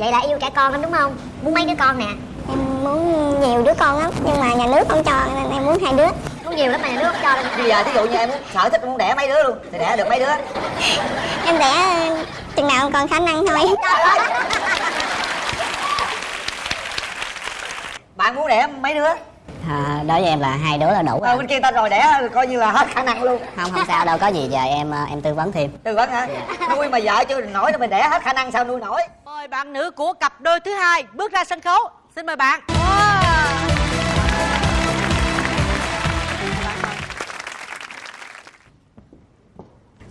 vậy là yêu trẻ con lắm đúng không? Muốn mấy đứa con nè? Em muốn nhiều đứa con lắm nhưng mà nhà nước không cho nên em muốn hai đứa. Muốn nhiều lắm mà nhà nước không cho đâu bây giờ thí dụ như em muốn sở thích muốn đẻ mấy đứa luôn thì đẻ được mấy đứa? Em đẻ chừng nào còn khả năng thôi. Bạn muốn đẻ mấy đứa? À, đối với em là hai đứa là đủ ờ rồi. bên kia ta rồi đẻ coi như là hết khả năng luôn. Không không sao đâu có gì giờ em ờ, em tư vấn thêm. Tư vấn hả? Nuôi mà vợ chưa nổi nó mình đẻ hết khả năng sao nuôi nổi Mời bạn nữ của cặp đôi thứ hai bước ra sân khấu. Xin mời bạn. Wow.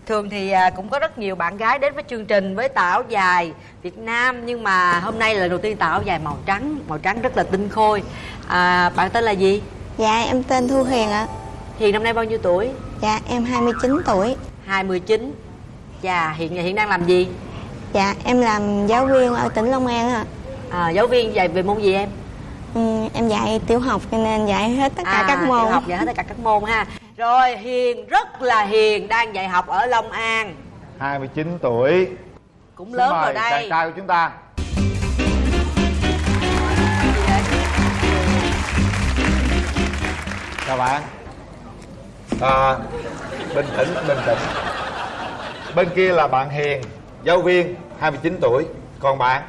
Thường thì à, cũng có rất nhiều bạn gái đến với chương trình với tà áo dài Việt Nam Nhưng mà hôm nay là đầu tiên tà áo dài màu trắng Màu trắng rất là tinh khôi à, Bạn tên là gì? Dạ em tên Thu Hiền ạ Hiền năm nay bao nhiêu tuổi? Dạ em 29 tuổi 29 Dạ hiện hiện đang làm gì? Dạ em làm giáo viên ở tỉnh Long An ạ. À, giáo viên dạy về môn gì em? ừ, Em dạy tiểu học cho nên dạy hết tất cả các môn. tiểu học dạy hết tất cả các môn ha. Rồi Hiền rất là hiền Đang dạy học ở Long An. 29 tuổi. Cũng Xin lớn rồi đây. chàng trai của chúng ta. Chào bạn. À, Bình tĩnh, bình tĩnh. Bên kia là bạn Hiền Giáo viên 29 tuổi Còn bạn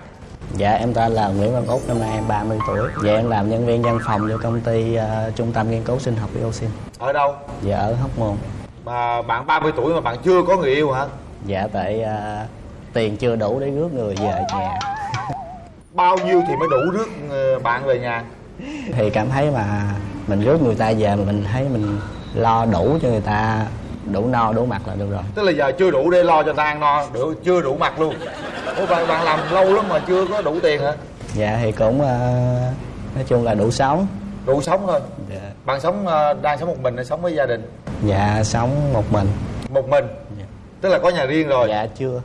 Dạ em tên là Nguyễn Văn Út, năm nay em 30 tuổi. Dạ em làm nhân viên văn phòng cho công ty ờ, Trung tâm Nghiên cứu Sinh học Dioxin Ở đâu? Dạ ở Hóc Môn. Mà bạn 30 tuổi mà bạn chưa có người yêu hả? Dạ tại ờ, tiền chưa đủ để rước người về nhà. Bao nhiêu thì mới đủ rước ờ, bạn về nhà? Thì cảm thấy mà mình rước người ta về mà mình thấy mình lo đủ cho người ta đủ no đủ mặt là được rồi. Tức là giờ chưa đủ để lo cho ta ăn no đủ, Chưa đủ mặt luôn. Ủa bạn, bạn làm lâu lắm mà chưa có đủ tiền hả? Dạ thì cũng ờ, nói chung là đủ sống. Đủ sống thôi. Dạ, Bạn sống ờ, đang sống một mình hay sống với gia đình? Dạ sống một mình. Một mình? Dạ. Tức là có nhà riêng rồi? Dạ chưa.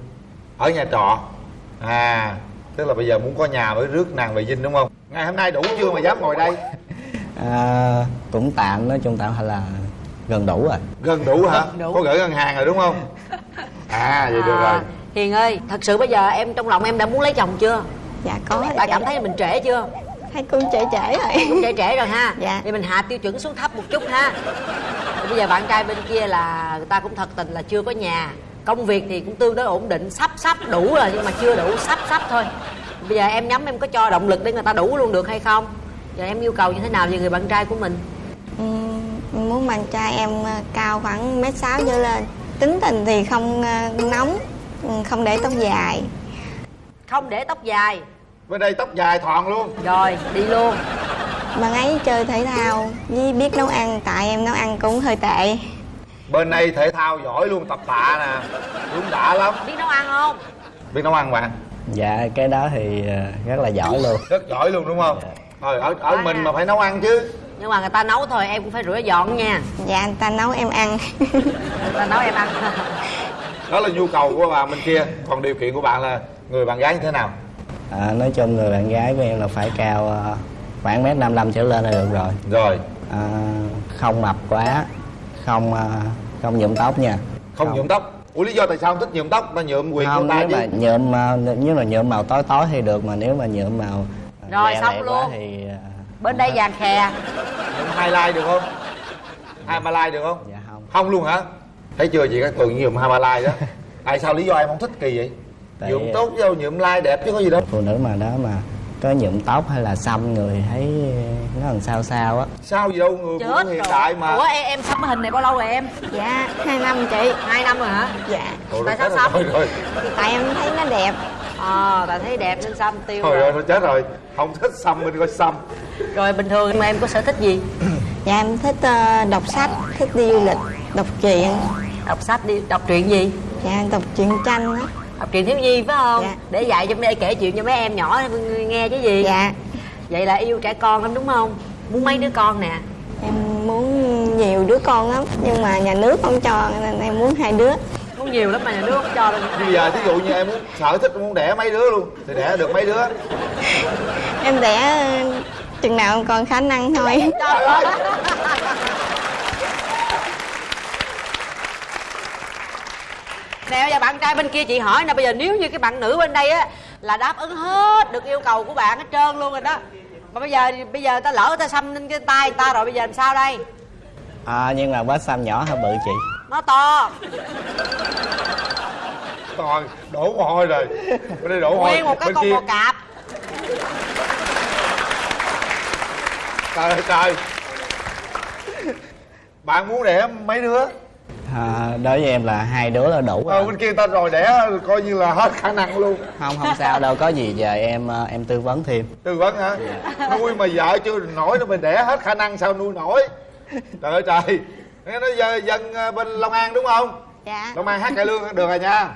Ở nhà trọ? À Tức là bây giờ muốn có nhà mới rước nàng về dinh đúng không? Ngày hôm nay đủ chưa mà dám ngồi đây? À, Cũng tạm nói chung tạm hay là gần đủ rồi Gần đủ hả Gần đủ. Có gửi ngân hàng rồi đúng không À vậy được rồi À, Hiền ơi, thật sự bây giờ em trong lòng em đã muốn lấy chồng chưa? Dạ có Bạn cảm thấy mình trễ chưa? Thấy cũng trễ trễ rồi Cũng trễ trễ rồi ha Dạ. Thì mình hạ tiêu chuẩn xuống thấp một chút ha Thì Bây giờ bạn trai bên kia là người ta cũng thật tình là chưa có nhà Công việc thì cũng tương đối ổn định Sắp sắp đủ rồi nhưng mà chưa đủ Sắp sắp thôi Bây giờ em nhắm em có cho động lực để người ta đủ luôn được hay không? Giờ em yêu cầu như thế nào về người bạn trai của mình? Muốn bạn trai em ờ, cao khoảng mét sáu trở lên. Tính tình thì không ờ, nóng ừ, Không để tóc dài. Không để tóc dài. Bên đây tóc dài thọn luôn. Rồi, đi luôn. Bạn ấy chơi thể thao với biết nấu ăn Tại em nấu ăn cũng hơi tệ. Bên đây thể thao giỏi luôn tập tạ nè. Đúng đã lắm. Biết nấu ăn không? Biết nấu ăn bạn Dạ cái đó thì ờ, rất là giỏi luôn. Rất giỏi luôn đúng không? Thôi ở, ở Giỏi mình mà phải nấu ăn chứ Nhưng mà người ta nấu thôi em cũng phải rửa dọn nha. Dạ người ta nấu em ăn. Người ta nấu em ăn. Đó là nhu cầu của bạn bên kia. Còn điều kiện của bạn là người bạn gái như thế nào? À, nói chung người bạn gái của em là phải cao ờ, khoảng mét 55 trở lên là được rồi. Rồi. À, không mập quá không ờ, không nhuộm tóc nha. Không nhuộm tóc. Ủa lý do tại sao không thích nhuộm tóc Mà nhuộm quyền không của ta nếu chứ? mà nhuộm ờ, nếu mà nhuộm màu tối tối thì được mà nếu mà nhuộm màu Rồi, xong luôn. thì Bên đây vàng khè Nhuộm highlight được không? Highlight được không? Dạ không. Không luôn hả? Thấy chưa chị? Các thường nhuộm highlight đó. Tại sao lý do em không thích kỳ vậy? Tại- Nhuộm tốt vô nhuộm like đẹp chứ có gì đâu. Phụ nữ mà đó mà có nhuộm tóc hay là xăm người thấy nó làm sao sao á. Sao gì đâu người Chết hiện rồi. đại mà. Ủa em, em cái hình này bao lâu rồi em? Dạ hai năm chị. Hai năm rồi hả? Dạ. Thôi Tại rồi, sao rồi, xăm? Thôi rồi. Tại em thấy nó đẹp Ờ, tại thấy đẹp nên xăm tiêu Thôi rồi. rồi, thôi chết rồi Không thích xăm mình coi xăm Rồi bình thường mà em có sở thích gì? Dạ em thích ờ, đọc sách Thích đi du lịch Đọc truyện Đọc sách đi, đọc truyện gì? Dạ đọc truyện tranh á Đọc truyện thiếu nhi phải không? Dạ. Để dạy cho để kể chuyện cho mấy em nhỏ nghe chứ gì? Dạ Vậy là yêu trẻ con lắm đúng không? Muốn mấy đứa con nè Em muốn nhiều đứa con lắm Nhưng mà nhà nước không cho Nên em muốn hai đứa Muốn nhiều lắm mà nhà nước không cho đâu. Bây giờ thí dụ như em muốn sở thích muốn đẻ mấy đứa luôn Thì đẻ được mấy đứa? Em đẻ ờ, chừng nào còn khả năng thôi. Trời ơi! Nè bây giờ bạn trai bên kia chị hỏi nè Bây giờ nếu như cái bạn nữ bên đây á là đáp ứng hết được yêu cầu của bạn hết trơn luôn rồi đó. Mà bây giờ bây giờ ta lỡ ta xăm lên cái tay ta rồi bây giờ làm sao đây? À, nhưng mà vết xăm nhỏ hơn bự chị nó to. Rồi, đổ mồ hôi rồi. Bên đây đổ mồ hôi. Nguyên một cái Bên con kia. bò cạp. Trời ơi trời. Bạn muốn đẻ mấy đứa? À, đối với em là hai đứa là đủ Ờ rồi. bên kia ta rồi đẻ coi như là hết khả năng luôn. Không không sao đâu có gì giờ em ờ, em tư vấn thêm. Tư vấn hả? Nuôi mà vợ chưa nổi nó mình đẻ hết khả năng sao nuôi nổi? Trời ơi trời Nghe nói dân, dân ờ, bên Long An đúng không? Dạ. Long An hát cải lương được rồi nha.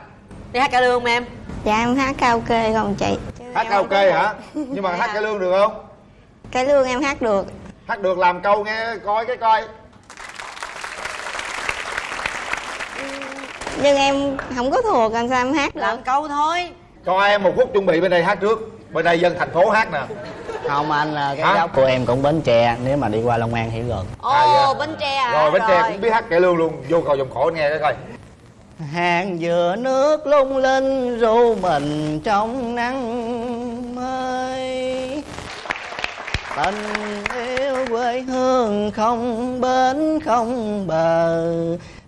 Đi hát cải lương không em? Dạ em hát karaoke không chị. Chứ Hát karaoke hả? Nhưng mà hát cải lương được không? Cái lương em hát được. Hát được làm câu nghe coi cái coi. Nhưng em không có thuộc làm sao em hát được? làm câu thôi. Cho em một phút chuẩn bị bên đây hát trước Bên đây dân thành phố hát nè. Không anh ờ, cái Hả? gốc của em cũng bến tre nếu mà đi qua long an thì gần ồ À, dạ. bến tre à? Rồi Bến Tre cũng biết hát cải lương luôn. Vô cầu dòng khổ nghe cái coi. Hàng dừa nước lung linh ru mình trong nắng mới. Tình yêu quê hương không bến không bờ.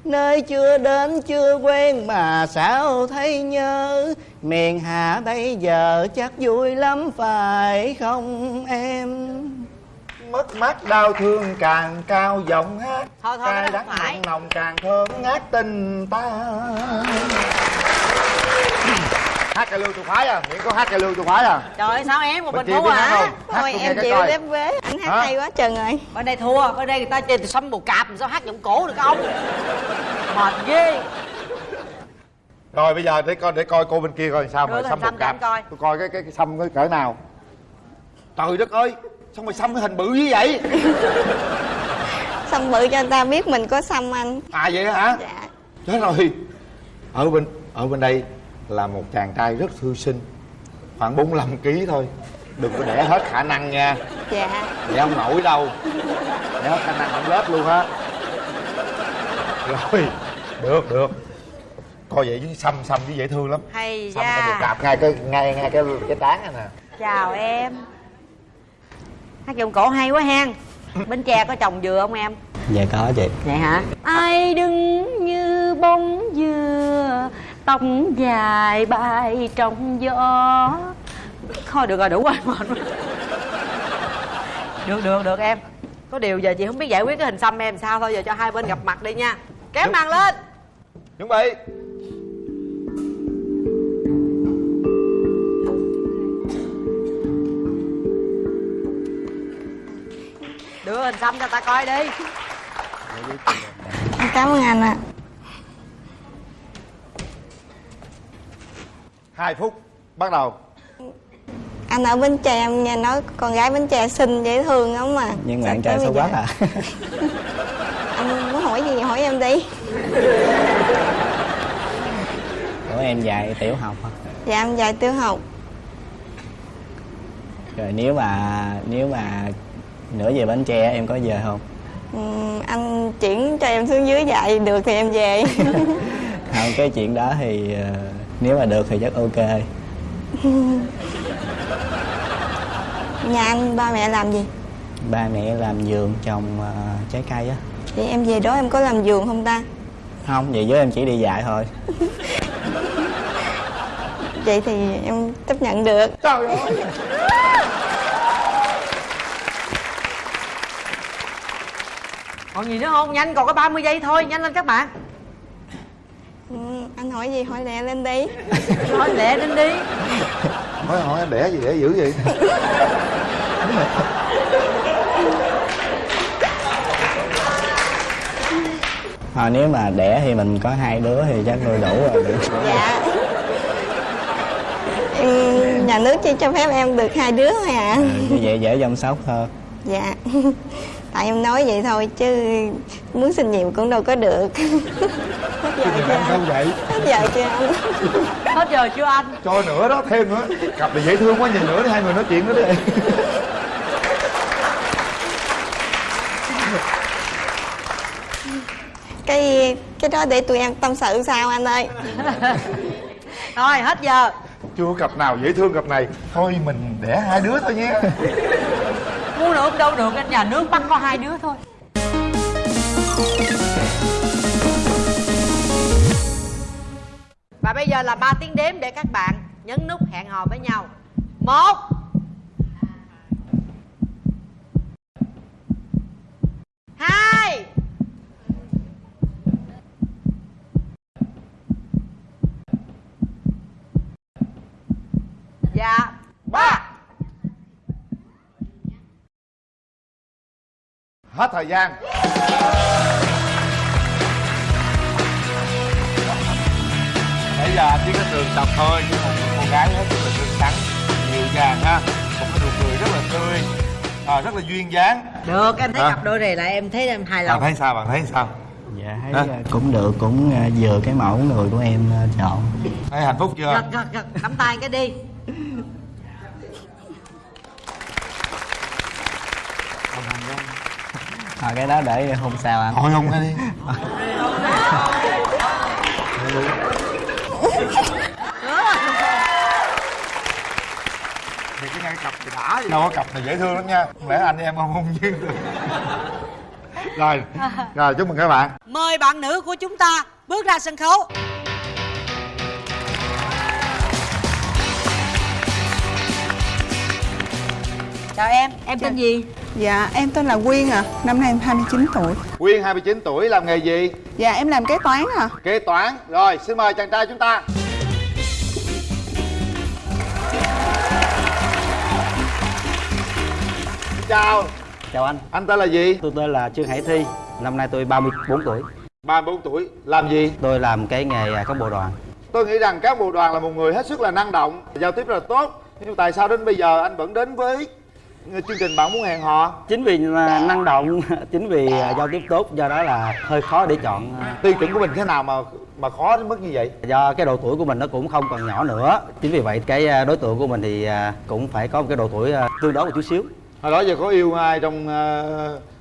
Nơi chưa đến chưa quen mà sao thấy nhớ miền hạ bây giờ chắc vui lắm phải không em? Mất mát đau thương càng cao giọng hát Thôi, thôi, Cay đắng không mặn nồng càng thơm ngát tình ta. Hát cải lương tôi khoái à, miễn có hát cải lương tôi khoái à? Trời ơi sao em một Bên mình thua hả? không? Thôi em chịu đếm vế anh hát Hả? hay quá chừng rồi bên đây thua bên đây người ta chơi từ xăm bồ cạp sao hát giọng cổ được ông mệt ghê Rồi bây giờ để coi để coi cô bên kia coi sao mà xăm một cặp. Tôi coi. Cái cái, cái xăm cái cỡ nào. Trời đất ơi Sao mày xăm cái hình bự như vậy? Xăm bự cho người ta biết mình có xăm anh. À vậy hả? Dạ. Chết rồi. Ở bên ở bên đây là một chàng trai rất thư sinh Khoảng 45 kg thôi. Đừng có để hết khả năng nha. Dạ. Để không nổi đâu. Để hết khả năng không lết luôn á. Rồi Được được Coi vậy chứ xăm xăm chứ dễ thương lắm. Hay Xăm da cạp ngay cái ngay ngay cái cái tán này nè chào em. Hát giọng cổ hay quá hen. Bến tre có trồng dừa không em? Dạ có chị. Vậy hả? Ai đứng như bông dừa tóc dài bay trong gió? Thôi được rồi đủ rồi mệt được được được em. Có điều giờ chị không biết giải quyết cái hình xăm em sao. Thôi giờ cho hai bên gặp mặt đi nha. Kéo màn lên. Chuẩn bị đưa hình xăm cho ta coi đi. Cảm ơn anh ạ. Hai phút Bắt đầu. Anh ở bến tre em nghe nói con gái bến tre xinh dễ thương lắm mà. Nhưng mà Sao bạn trai xấu quá à? Anh muốn hỏi gì hỏi em đi. Của em dạy tiểu học hả? Dạ em dạy tiểu học. Rồi nếu mà nếu mà nửa về bến tre em có về không? Ừm, anh chuyển cho em xuống dưới dạy được thì em về. Không cái chuyện đó thì ờ, nếu mà được thì chắc ok. Nhà anh ba mẹ làm gì? Ba mẹ làm vườn trồng ờ, trái cây á. Vậy em về đó em có làm vườn không ta? Không vậy với em chỉ đi dạy thôi. Vậy thì em chấp nhận được. Trời ơi còn gì nữa không? Nhanh còn có 30 giây thôi nhanh lên các bạn. Ừm, anh hỏi gì? Hỏi lẹ lên đi. Thôi lẹ lên đi. Hỏi hỏi đẻ gì đẻ dữ vậy? À, nếu mà đẻ thì mình có hai đứa thì chắc nuôi đủ rồi. Được dạ. Em, nhà nước chỉ cho phép em được hai đứa thôi à. Ừ, như vậy dễ chăm sóc hơn dạ tại em nói vậy thôi chứ muốn sinh nhiều cũng đâu có được. Hết giờ chưa? anh vậy? Hết giờ chưa? Anh hết giờ chưa anh? Cho nữa đó thêm nữa. Cặp này dễ thương quá nhìn nữa đi hai người nói chuyện nữa đi. Cái cái đó để tụi em tâm sự sao anh ơi? Rồi hết giờ. Chưa cặp nào dễ thương cặp này. Thôi mình đẻ hai đứa thôi nhé Muốn được, đâu được anh nhà nước bắt có hai đứa thôi. Và bây giờ là 3 tiếng đếm để các bạn nhấn nút hẹn hò với nhau. Một. Hai. Dạ ba. Hết thời gian. Nãy giờ anh chỉ có tường tập thôi chứ một cô gái hết rất là tươi tắn dịu dàng ha một cái nụ cười rất là tươi à, rất là duyên dáng. Được em thấy Hả? cặp đôi này lại em thấy em hài bạn lòng. thấy sao bạn thấy sao? Dạ thấy à, cũng được cũng à, vừa cái mẫu người của em à, chọn. Thấy hạnh phúc chưa? Gật gật gật nắm tay cái đi à, cái đó để hôm sau anh thôi không ra đi. Thì cái ngay cặp thì đã đâu có cặp này dễ thương lắm nha. Không lẽ anh em không không duyên được. Rồi rồi chúc mừng các bạn. Mời bạn nữ của chúng ta bước ra sân khấu. Chào em, em tên gì? Dạ, em tên là Quyên à, năm nay em 29 tuổi. Quyên 29 tuổi làm nghề gì? Dạ, em làm kế toán à. kế toán. Rồi xin mời chàng trai chúng ta. Chào. Chào anh. Anh tên là gì? Tôi tên là trương hải thi. Năm nay tôi 34 tuổi. 34 tuổi. Làm gì? Tôi làm cái nghề à, cán bộ đoàn. Tôi nghĩ rằng các bộ đoàn là một người hết sức là năng động. Giao tiếp rất là tốt. Nhưng tại sao đến bây giờ anh vẫn đến với chương trình bạn muốn hẹn hò? Chính vì là năng động chính vì à, giao tiếp tốt do đó là hơi khó để chọn à, tiêu chuẩn của mình thế nào mà mà khó đến mức như vậy? Do cái độ tuổi của mình nó cũng không còn nhỏ nữa. Chính vì vậy cái à, đối tượng của mình thì à, cũng phải có một cái độ tuổi à, tương đối một chút xíu. Hồi đó giờ có yêu ai trong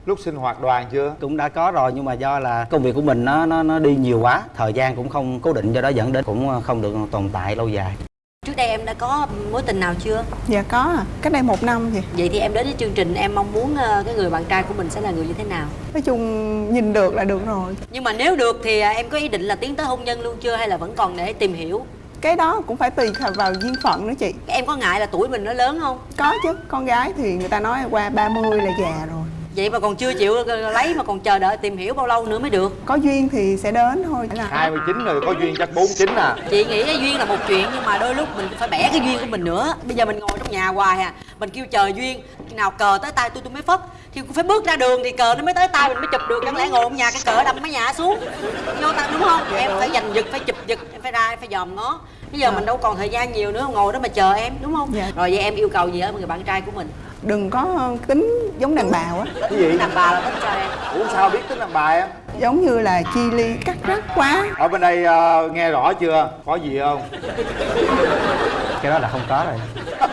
lúc sinh hoạt đoàn chưa? Cũng đã có rồi nhưng mà do là công việc của mình nó nó nó đi nhiều quá thời gian cũng không cố định do đó dẫn đến cũng không được tồn tại lâu dài Trước đây em đã có mối tình nào chưa? Dạ có à, cách đây một năm thì. Vậy thì em đến với chương trình em mong muốn ờ, cái người bạn trai của mình sẽ là người như thế nào? Nói chung nhìn được là được rồi. Nhưng mà nếu được thì à, em có ý định là tiến tới hôn nhân luôn chưa hay là vẫn còn để tìm hiểu? Cái đó cũng phải tùy vào duyên phận nữa chị. Em có ngại là tuổi mình nó lớn không? Có chứ, con gái thì người ta nói qua 30 là già rồi. Vậy mà còn chưa chịu lấy mà còn chờ đợi tìm hiểu bao lâu nữa mới được? Có duyên thì sẽ đến thôi. Là 29 rồi có duyên chắc 49 à Chị nghĩ cái duyên là một chuyện nhưng mà đôi lúc mình phải bẻ cái duyên của mình nữa Bây giờ mình ngồi trong nhà hoài à Mình kêu chờ duyên Khi nào cờ tới tay tôi tôi mới phất Thì cũng phải bước ra đường thì cờ nó mới tới tay mình mới chụp được Chẳng lẽ ngồi trong nhà cái cờ đâm mấy nhà xuống Vô ta đúng không? Em phải giành giật, phải chụp giật Em phải ra, em phải dòm ngó Bây giờ mình đâu còn thời gian nhiều nữa ngồi đó mà chờ em đúng không? Dạ. Rồi vậy em yêu cầu gì ở người bạn trai của mình? Đừng có tính giống đàn bà quá. cái gì? Đàn bà là thích cho em. Ủa sao biết tính làm bài em? Giống như là chi ly cắt rắt quá. ở bên đây ờ, nghe rõ chưa? Có gì không? Cái đó là không có rồi.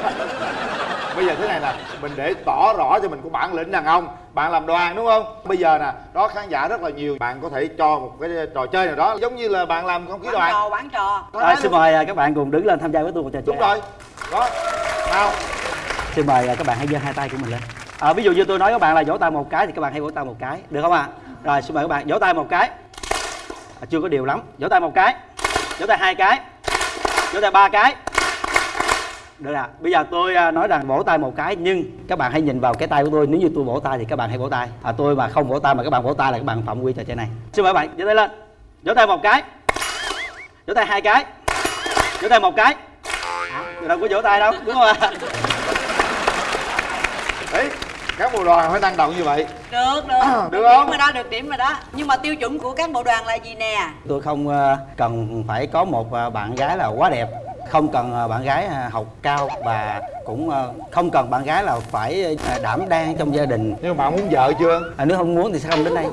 Bây giờ thế này nè mình để tỏ rõ cho mình của bản lĩnh đàn ông. Bạn làm đoàn đúng không? Bây giờ nè đó khán giả rất là nhiều. Bạn có thể cho một cái trò chơi nào đó giống như là bạn làm không khí Bán đoàn. trò, bán trò. À, xin mời à, các bạn cùng đứng lên tham gia với tôi một trò chơi đúng rồi. Đó. Nào xin mời các bạn hãy giơ hai tay của mình lên à, ví dụ như tôi nói các bạn là vỗ tay một cái thì các bạn hãy vỗ tay một cái được không ạ rồi xin mời các bạn vỗ tay một cái à, chưa có điều lắm vỗ tay một cái vỗ tay hai cái vỗ tay ba cái được ạ bây giờ tôi nói rằng vỗ tay một cái nhưng các bạn hãy nhìn vào cái tay của tôi nếu như tôi vỗ tay thì các bạn hãy vỗ tay à, tôi mà không vỗ tay mà các bạn vỗ tay là các bạn phạm quy trò chơi này xin mời các bạn giơ tay lên vỗ tay một cái vỗ tay hai cái vỗ tay một cái à, đâu có vỗ tay đâu đúng không ạ đấy các bộ đoàn phải năng động như vậy. Được, được. Được Được không? điểm rồi đó, được điểm rồi đó. Nhưng mà tiêu chuẩn của các bộ đoàn là gì nè? tôi không ờ, cần phải có một ờ, bạn gái là quá đẹp. Không cần ờ, bạn gái học cao và cũng không cần bạn gái là phải đảm đang trong gia đình. Nhưng mà bạn muốn vợ chưa? À, nếu không muốn thì sẽ không đến đây.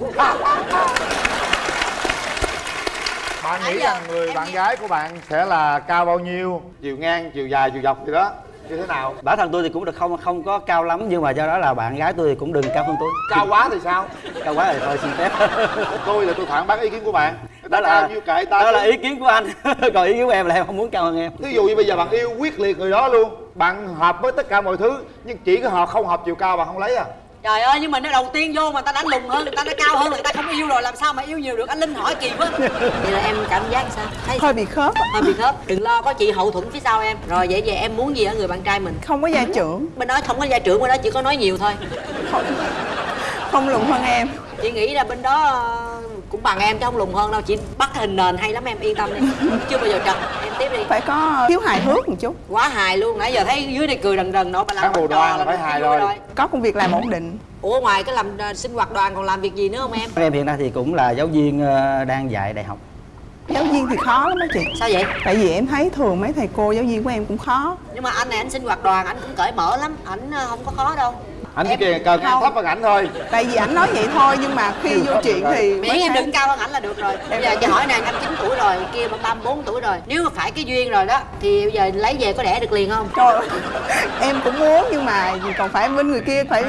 Bạn nghĩ rằng người em bạn gái của bạn sẽ là cao bao nhiêu? Chiều ngang chiều dài chiều dọc gì đó như thế nào? Bản thân tôi thì cũng được không không có cao lắm nhưng mà do đó là bạn gái tôi thì cũng đừng cao hơn tôi. Cao quá thì sao? Cao quá thì thôi xin phép. Tôi là tôi phản bác ý kiến của bạn. Ta đó là nhiêu kệ ta đó là ý kiến của anh. Còn ý kiến của em là em không muốn cao hơn em. Thí dụ như bây giờ bạn yêu quyết liệt người đó luôn Bạn hợp với tất cả mọi thứ Nhưng chỉ có họ không hợp chiều cao bạn không lấy à trời ơi nhưng mà nó đầu tiên vô mà ta đánh lùn hơn người ta đã cao hơn người ta không yêu rồi làm sao mà yêu nhiều được? Anh linh hỏi kỳ quá. Vậy là em cảm giác sao? Thấy hơi bị khớp hơi bị khớp. Đừng lo có chị hậu thuẫn phía sau em. Rồi vậy về em muốn gì ở người bạn trai mình? Không có gia trưởng. Bên đó không có gia trưởng bên đó chỉ có nói nhiều thôi. Không lùn hơn em. Chị nghĩ là bên đó cũng bằng em chứ không lùn hơn đâu chị bắt hình nền hay lắm em yên tâm đi. Chưa bao giờ trật em tiếp đi. Phải có thiếu hài hước một chút. Quá hài luôn nãy giờ thấy dưới này cười rần rần nọ bà làm bộ đoàn là phải hài vui rồi. có công việc làm ổn định. Ủa ngoài cái làm ờ, sinh hoạt đoàn còn làm việc gì nữa không em? Em hiện nay thì cũng là giáo viên ờ, đang dạy đại học. Giáo viên thì khó lắm đó chị. Sao vậy? Tại vì em thấy thường mấy thầy cô giáo viên của em cũng khó. Nhưng mà anh này anh sinh hoạt đoàn anh cũng cởi mở lắm. Ảnh ờ, không có khó đâu Anh chỉ cần Không. thấp hơn ảnh thôi. Tại vì ảnh nói vậy thôi nhưng mà khi vô chuyện thì miễn em đừng cao hơn ảnh là được rồi. Bây giờ chị hỏi này anh 9 tuổi rồi kia mà 34 tuổi rồi. Nếu mà phải cái duyên rồi đó thì bây giờ lấy về có đẻ được liền không? Trời em cũng muốn nhưng mà còn phải bên người kia phải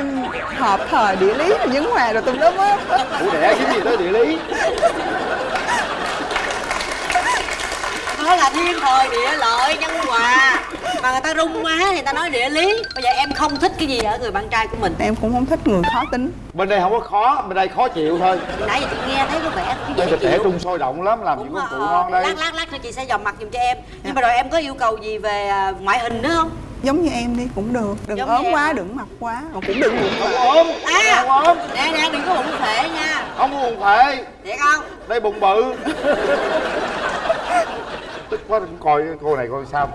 hợp thời địa lý rồi nhấn hòa rồi tùm lum á. Ủa đẻ cái gì tới địa lý? Nói là thiên thời địa lợi nhân hòa mà người ta rung quá thì người ta nói địa lý. Bây giờ em không thích cái gì ở người bạn trai của mình. Em cũng không thích người khó tính. Bên đây không có khó, bên đây khó chịu thôi. Nãy giờ chị nghe thấy có vẻ cũng Đây dễ thịt trẻ chịu. trung sôi động lắm, làm gì có rồi, phụ ngon đây. Lát lát lát nữa chị sẽ dòm mặt giùm cho em. Nhưng mà rồi em có yêu cầu gì về à, ngoại hình nữa không? Giống như em đi cũng được. Đừng Giống ốm quá đừng mập quá. Mà cũng đừng bụng Không ốm, à không ốm. nè nè đừng có bụng phệ nha. Không có buồn phệ, thiệt không? Đây bụng bự. Tức quá đừng coi cô này coi sao mà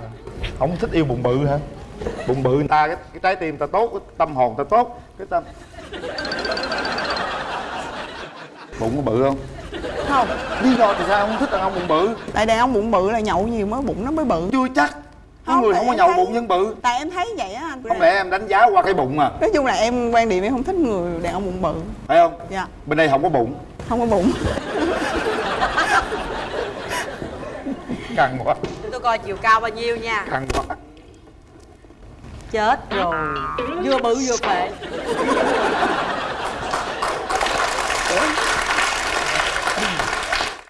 Không thích yêu bụng bự hả? Bụng bự người ta, cái, cái trái tim ta tốt, cái tâm hồn ta tốt Cái tâm Bụng có bự không? không. Lý do tại sao không thích đàn ông bụng bự? tại đàn ông bụng bự là nhậu nhiều mới bụng nó mới bự. Chưa chắc. Có người không có nhậu thấy- bụng nhưng bự. Tại em thấy vậy á anh. Không lẽ em đánh giá qua cái bụng à. Nói chung là em quan điểm em không thích người đàn ông bụng bự. Phải không? dạ. Bên đây không có bụng. Không có bụng. Căng quá, tôi coi chiều cao bao nhiêu nha. Căng quá. Chết rồi. Vừa bự vừa phệ.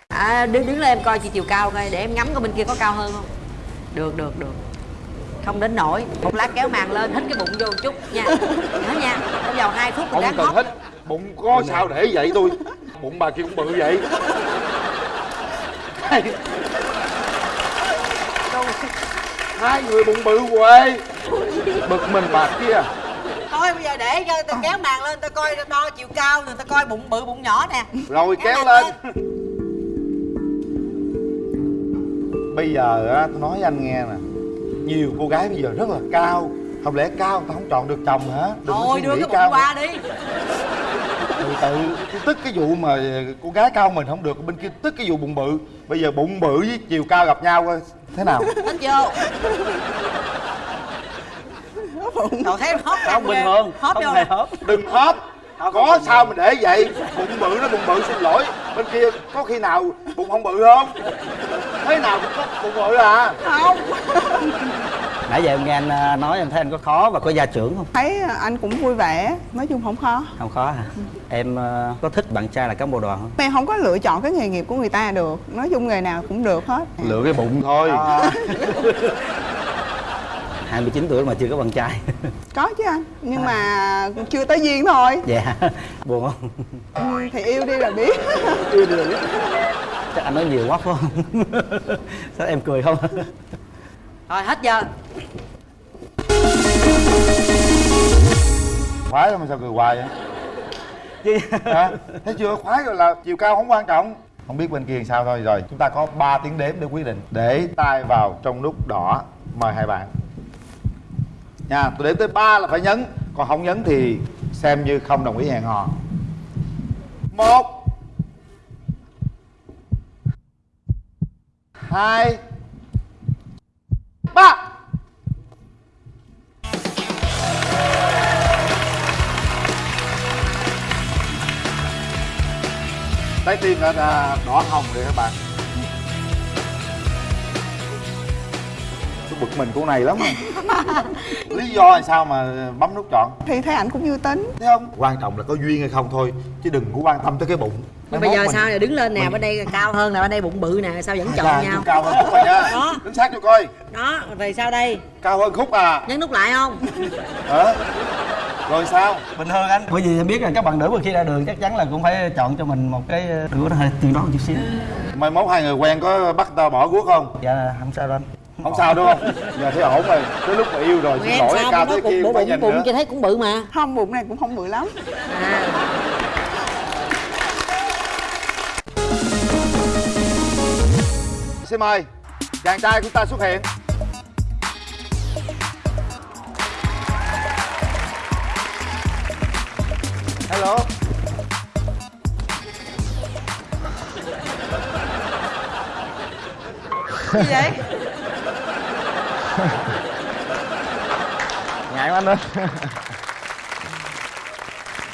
À đứng đứng lên em coi chị chiều cao coi để em ngắm coi bên kia có cao hơn không? Được được được. Không đến nổi. Một lát kéo màn lên hít cái bụng vô một chút nha. Nhớ nha. Trong vòng 2 phút Không cần hết Bụng có sao để vậy tôi? Bụng bà kia cũng bự vậy hai, người bụng bự quê Bực mình bà kia. Thôi bây giờ để cho tôi kéo màn lên tôi coi đo chiều cao rồi tôi coi bụng bự bụng nhỏ nè. Rồi Kéo kéo màn lên. Bây giờ á tôi nói với anh nghe nè. Nhiều cô gái bây giờ rất là cao. Không lẽ cao người ta không chọn được chồng hả? Đừng thôi đưa cái bụng cao. qua đi. Từ từ tức cái vụ mà cô gái cao mình không được bên kia tức cái vụ bụng bự. Bây giờ bụng bự với chiều cao gặp nhau coi thế nào? Hít vô. Cậu thấy hóp không bình thường. Hóp không vô hề hớp. Đừng hóp có sao mình để vậy? Bụng bự nó bụng bự xin lỗi. Bên kia có khi nào bụng không bự không? Thế nào cũng có bụng bự à? Không nãy giờ em nghe anh ờ, nói em thấy anh có khó và có gia trưởng không? Thấy anh cũng vui vẻ nói chung không khó. Không khó hả? Em ờ, có thích bạn trai là cán bộ đoàn không? Em không có lựa chọn cái nghề nghiệp của người ta được. Nói chung nghề nào cũng được hết. Lựa cái bụng thôi. À. 29 tuổi mà chưa có bạn trai. Có chứ anh nhưng mà chưa tới duyên thôi. Dạ buồn không? Ừ, thì yêu đi là biết. Chưa được chắc anh nói nhiều quá phải không? Sao em cười không rồi hết giờ. Khoái mà sao cười hoài vậy? Chứ hả? Thấy chưa? Khoái rồi là chiều cao không quan trọng. Không biết bên kia sao thôi. Rồi chúng ta có 3 tiếng đếm để quyết định. Để tay vào trong nút đỏ mời hai bạn. Nha tôi đếm tới ba là phải nhấn. Còn không nhấn thì xem như không đồng ý hẹn hò. Một. Hai ba. Trái tim đã đỏ hồng rồi các bạn. Chúng bực mình cô này lắm lý do là sao mà bấm nút chọn? Thì thấy ảnh cũng vui tính. Thấy không? Quan trọng là có duyên hay không thôi chứ đừng có quan tâm tới cái bụng Nhưng Mai bây giờ mình- sao giờ đứng lên nè mình- bên đây cao hơn nè bên đây bụng bự nè sao vẫn chọn Dạ, nhau? cao hơn khúc rồi nha Đó. đứng sát cho coi. Đó rồi sao đây. Cao hơn khúc à. Nhấn nút lại không? Hả? Rồi sao? Bình thường anh. Bởi vì em biết là các bạn nữ mà khi ra đường chắc chắn là cũng phải chọn cho mình một cái đứa nó hơi tiền đó một chút xíu. Mai mốt hai người quen có bắt tao bỏ guốc không? Dạ không sao đâu anh. Không sao đúng không? Giờ thấy ổn rồi. Tới lúc mà yêu rồi xin lỗi cao tới kia bụng phải bụng nhìn bụng nữa. chị thấy cũng bự mà. Không bụng này cũng không bự lắm. À xin mời. Chàng trai của ta xuất hiện. Hello. Gì vậy? Ngại quá anh ơi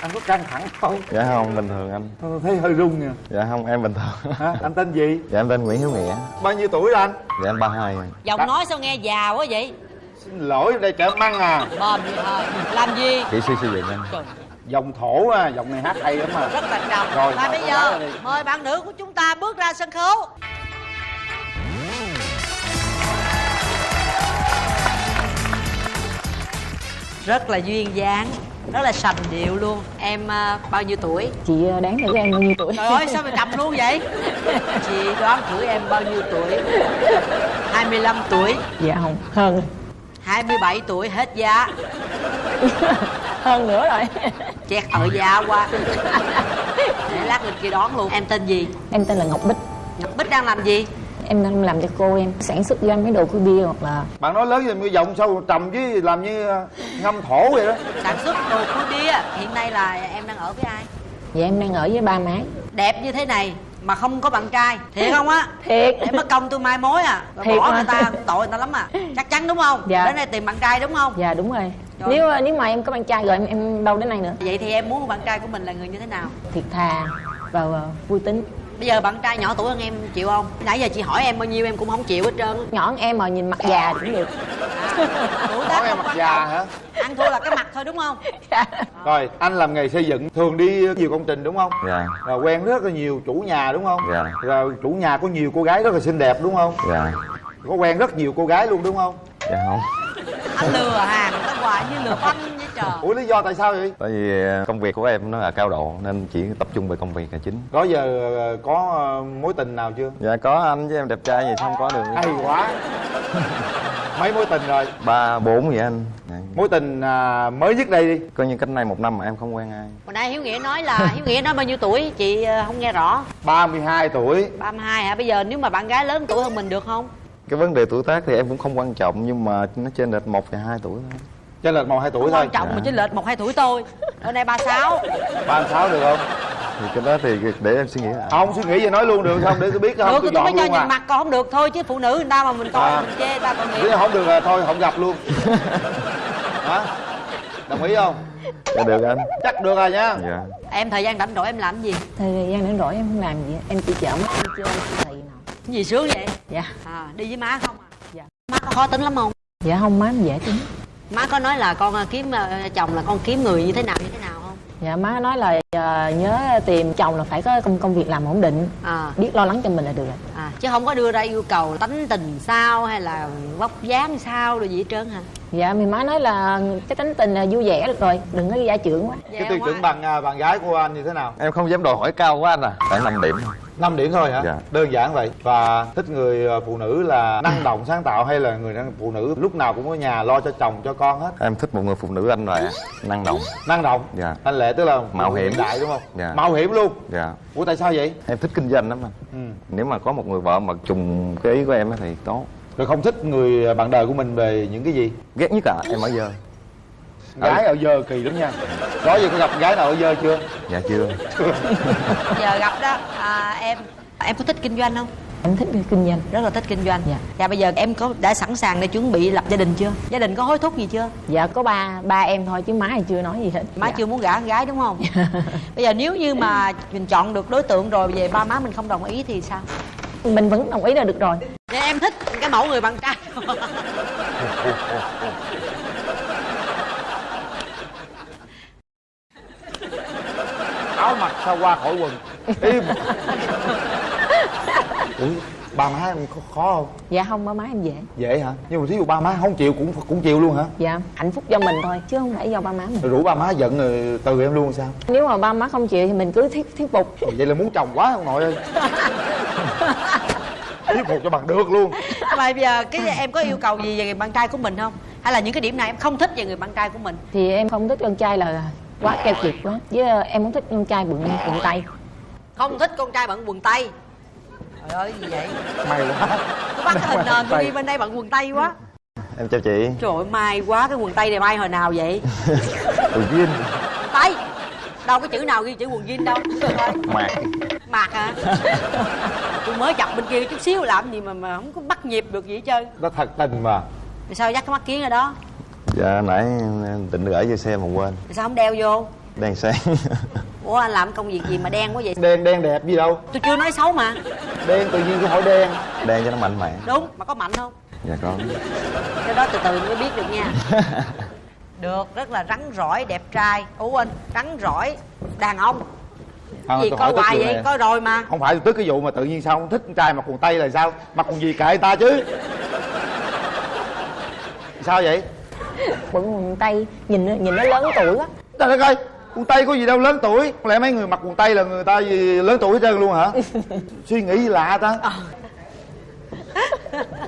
anh có căng thẳng không? Dạ không bình thường anh. Tôi thấy hơi run nè dạ không em bình thường. Hả? Anh tên gì? Dạ em tên nguyễn hiếu nghĩa. Bao nhiêu tuổi anh? Dạ em ba hai. Giọng nói sao nghe già quá vậy? Xin lỗi đây chợ măng à. Bòm vậy thôi. Làm gì? Kỹ sư xây dựng anh. Trời, dòng thổ à dòng này hát hay lắm mà rất là trầm. Rồi, và bây giờ mời bạn nữ của chúng ta bước ra sân khấu. Rất là duyên dáng rất là sành điệu luôn. Em à, bao nhiêu tuổi? Chị ờ, đoán thử em bao nhiêu tuổi? Trời ơi sao mày trầm luôn vậy? Chị đoán thử em bao nhiêu tuổi? 25 tuổi. Dạ không hơn. 27 tuổi hết giá hơn nữa rồi. Chẹt ở giá quá. Để lát lên kia đón luôn. Em tên gì? Em tên là ngọc bích. Ngọc bích đang làm gì em đang làm cho cô em sản xuất doanh mấy đồ khui bia hoặc là bạn nói lớn rồi giọng sao trầm chứ làm như ờ, ngâm thổ vậy đó. Sản xuất đồ khui bia hiện nay là em đang ở với ai? Dạ em đang ở với ba má. Đẹp như thế này mà không có bạn trai thiệt không á? Thiệt. Để mất công tôi mai mối à. Rồi Thiệt bỏ mà. người ta tội người ta lắm à. Chắc chắn đúng không? Dạ. đến đây tìm bạn trai đúng không? Dạ đúng rồi. Rồi. nếu nếu mà em có bạn trai rồi em em đâu đến đây nữa. Vậy thì em muốn bạn trai của mình là người như thế nào? Thiệt thà và ờ, vui tính bây giờ bạn trai nhỏ tuổi hơn em chịu không? Nãy giờ chị hỏi em bao nhiêu em cũng không chịu hết trơn. Nhỏ hơn em mà nhìn mặt già cũng được. Tuổi tác em không mặt già hả? Ăn thua là cái mặt thôi đúng không? Rồi anh làm nghề xây dựng thường đi nhiều công trình đúng không? Dạ. Rồi quen rất là nhiều chủ nhà đúng không? Dạ. rồi chủ nhà có nhiều cô gái rất là xinh đẹp đúng không? Dạ. Có quen rất nhiều cô gái luôn đúng không? Dạ không. Anh lừa hàng người ta hoài như lừa với trời. Ủa lý do tại sao vậy? Tại vì ờ, công việc của em nó là cao độ nên chỉ tập trung về công việc là chính. Đó giờ ờ, có ờ, mối tình nào chưa? Dạ có anh với em đẹp trai gì sao không có được. Hay quá. Mấy mối tình rồi? Ba bốn vậy anh. Dạ. mối tình à, mới nhất đây đi. Coi như cách này một năm mà em không quen ai. Hồi nãy hiếu nghĩa nói là hiếu nghĩa nói bao nhiêu tuổi? Chị không nghe rõ. 32 tuổi. 32 hả? Bây giờ nếu mà bạn gái lớn tuổi hơn mình được không? Cái vấn đề tuổi tác thì em cũng không quan trọng nhưng mà nó trên lệch một và hai tuổi thôi trên lệch một hai tuổi không thôi. quan trọng mà chênh lệch một hai tuổi tôi. Ở đây 36 ba sáu được không? Thì cái đó thì để em suy nghĩ lại. Không suy nghĩ vậy nói luôn được không để tôi biết không được tôi tôi mới cho nhìn à. mặt còn không được. Thôi chứ phụ nữ người ta mà mình coi À. mình chê người ta tội nghiệp nếu không được là thôi không gặp luôn. Hả? Đồng ý không? Dạ được anh. Chắc được rồi nha. Dạ. Em thời gian rảnh rỗi em làm gì? Thời gian rảnh rỗi em không làm gì. Em chỉ chợ mắt đi chơi thị nào. Cái gì sướng vậy? Dạ. À, đi với má không à? Dạ. má có khó tính lắm không? Dạ không má em dễ tính má có nói là con à, kiếm à, chồng là con kiếm người như thế nào như thế nào không? Dạ má nói là ờ, nhớ tìm chồng là phải có công công việc làm ổn định. À, biết lo lắng cho mình là được rồi. À chứ không có đưa ra yêu cầu tánh tình sao hay là vóc dáng sao rồi gì hết trơn hả? Dạ thì má nói là cái tính tình là vui vẻ được rồi đừng có gia trưởng quá. Cái tiêu chuẩn bằng bạn gái của anh như thế nào? Em không dám đòi hỏi cao quá anh à. Khoảng 5 điểm thôi 5 điểm thôi hả? Dạ. đơn giản vậy. Và thích người à, phụ nữ là năng động sáng tạo hay là người phụ nữ lúc nào cũng ở nhà lo cho chồng cho con hết? Em thích một người phụ nữ anh là năng động. Năng động? Dạ. Anh lệ tức là Mạo hiểm. đại đúng không? Dạ. mạo hiểm luôn? Dạ. Ủa tại sao vậy? Em thích kinh doanh lắm anh. Ừ. nếu mà có một người vợ mà trùng cái ý của em á thì tốt. Rồi không thích người bạn đời của mình về những cái gì? Ghét nhất là em ở giờ gái ở dơ kỳ lắm nha. Đó giờ có gặp gái nào ở dơ chưa? Dạ chưa. Giờ gặp đó. À, em em có thích kinh doanh không? Em thích kinh doanh. Rất là thích kinh doanh. Dạ. dạ bây giờ em có đã sẵn sàng để chuẩn bị lập gia đình chưa? Gia đình có hối thúc gì chưa? Dạ có ba ba em thôi chứ má thì chưa nói gì hết. Má dạ. chưa muốn gả con gái đúng không? Bây giờ nếu như mà mình chọn được đối tượng rồi về ba má mình không đồng ý thì sao? Mình vẫn đồng ý là được rồi. Vậy em thích cái mẫu người bạn trai áo mặc sao qua khỏi quần. Im. Ủa ba má em khó, khó không? Dạ không ba má em dễ. Dễ hả? Nhưng mà thí dụ ba má không chịu cũng cũng chịu luôn hả? Dạ hạnh phúc do mình thôi chứ không phải do ba má mình. Rồi rủ ba má giận rồi từ em luôn sao? Nếu mà ba má không chịu thì mình cứ thuyết thuyết phục. Vậy là muốn chồng quá ông nội ơi. Thuyết phục cho bằng được luôn. Mà bây giờ cái em có yêu cầu gì về người bạn trai của mình không? Hay là những cái điểm nào em không thích về người bạn trai của mình? Thì em không thích con trai là quá keo kiệt quá. Với ờ, em không thích con trai bụng bụng tay không thích con trai bận quần tây. Trời ơi gì vậy? May quá. Tôi bắt cái hình nền tôi ghi bên đây bận quần tây quá. Em chào chị. Trời ơi may quá cái quần tây này may hồi nào vậy? Từ viên quần tây. Đâu có chữ nào ghi chữ quần jean đâu. Mạc. Mặc hả? Tôi mới chọc bên kia chút xíu làm gì mà mà không có bắt nhịp được gì hết trơn. Nó thật tình mà. Rồi sao dắt cái mắt kiến ở đó dạ nãy em định gửi vô xe mà quên. Sao không đeo vô? Đang sáng. Ủa anh làm công việc gì mà đen quá vậy? Đen đen đẹp gì đâu. Tôi chưa nói xấu mà. Đen tự nhiên cái hỏi đen. Đang cho nó mạnh mẽ. Đúng mà có mạnh không? Dạ có. Cái đó từ từ mới biết được nha. Được rất là rắn rỏi đẹp trai. Ủa anh rắn rỏi đàn ông. Không, gì tôi coi tức hoài vậy? này. coi rồi mà. Không phải tôi tức cái vụ mà tự nhiên sao không thích con trai mặc quần tây là sao? Mặc quần gì kệ ta chứ. Sao vậy bụng quần tay nhìn nhìn nó lớn tuổi quá. Trời đất ơi quần tây có gì đâu lớn tuổi. Không lẽ mấy người mặc quần tây là người ta gì lớn tuổi hết trơn luôn hả? Suy nghĩ gì lạ ta.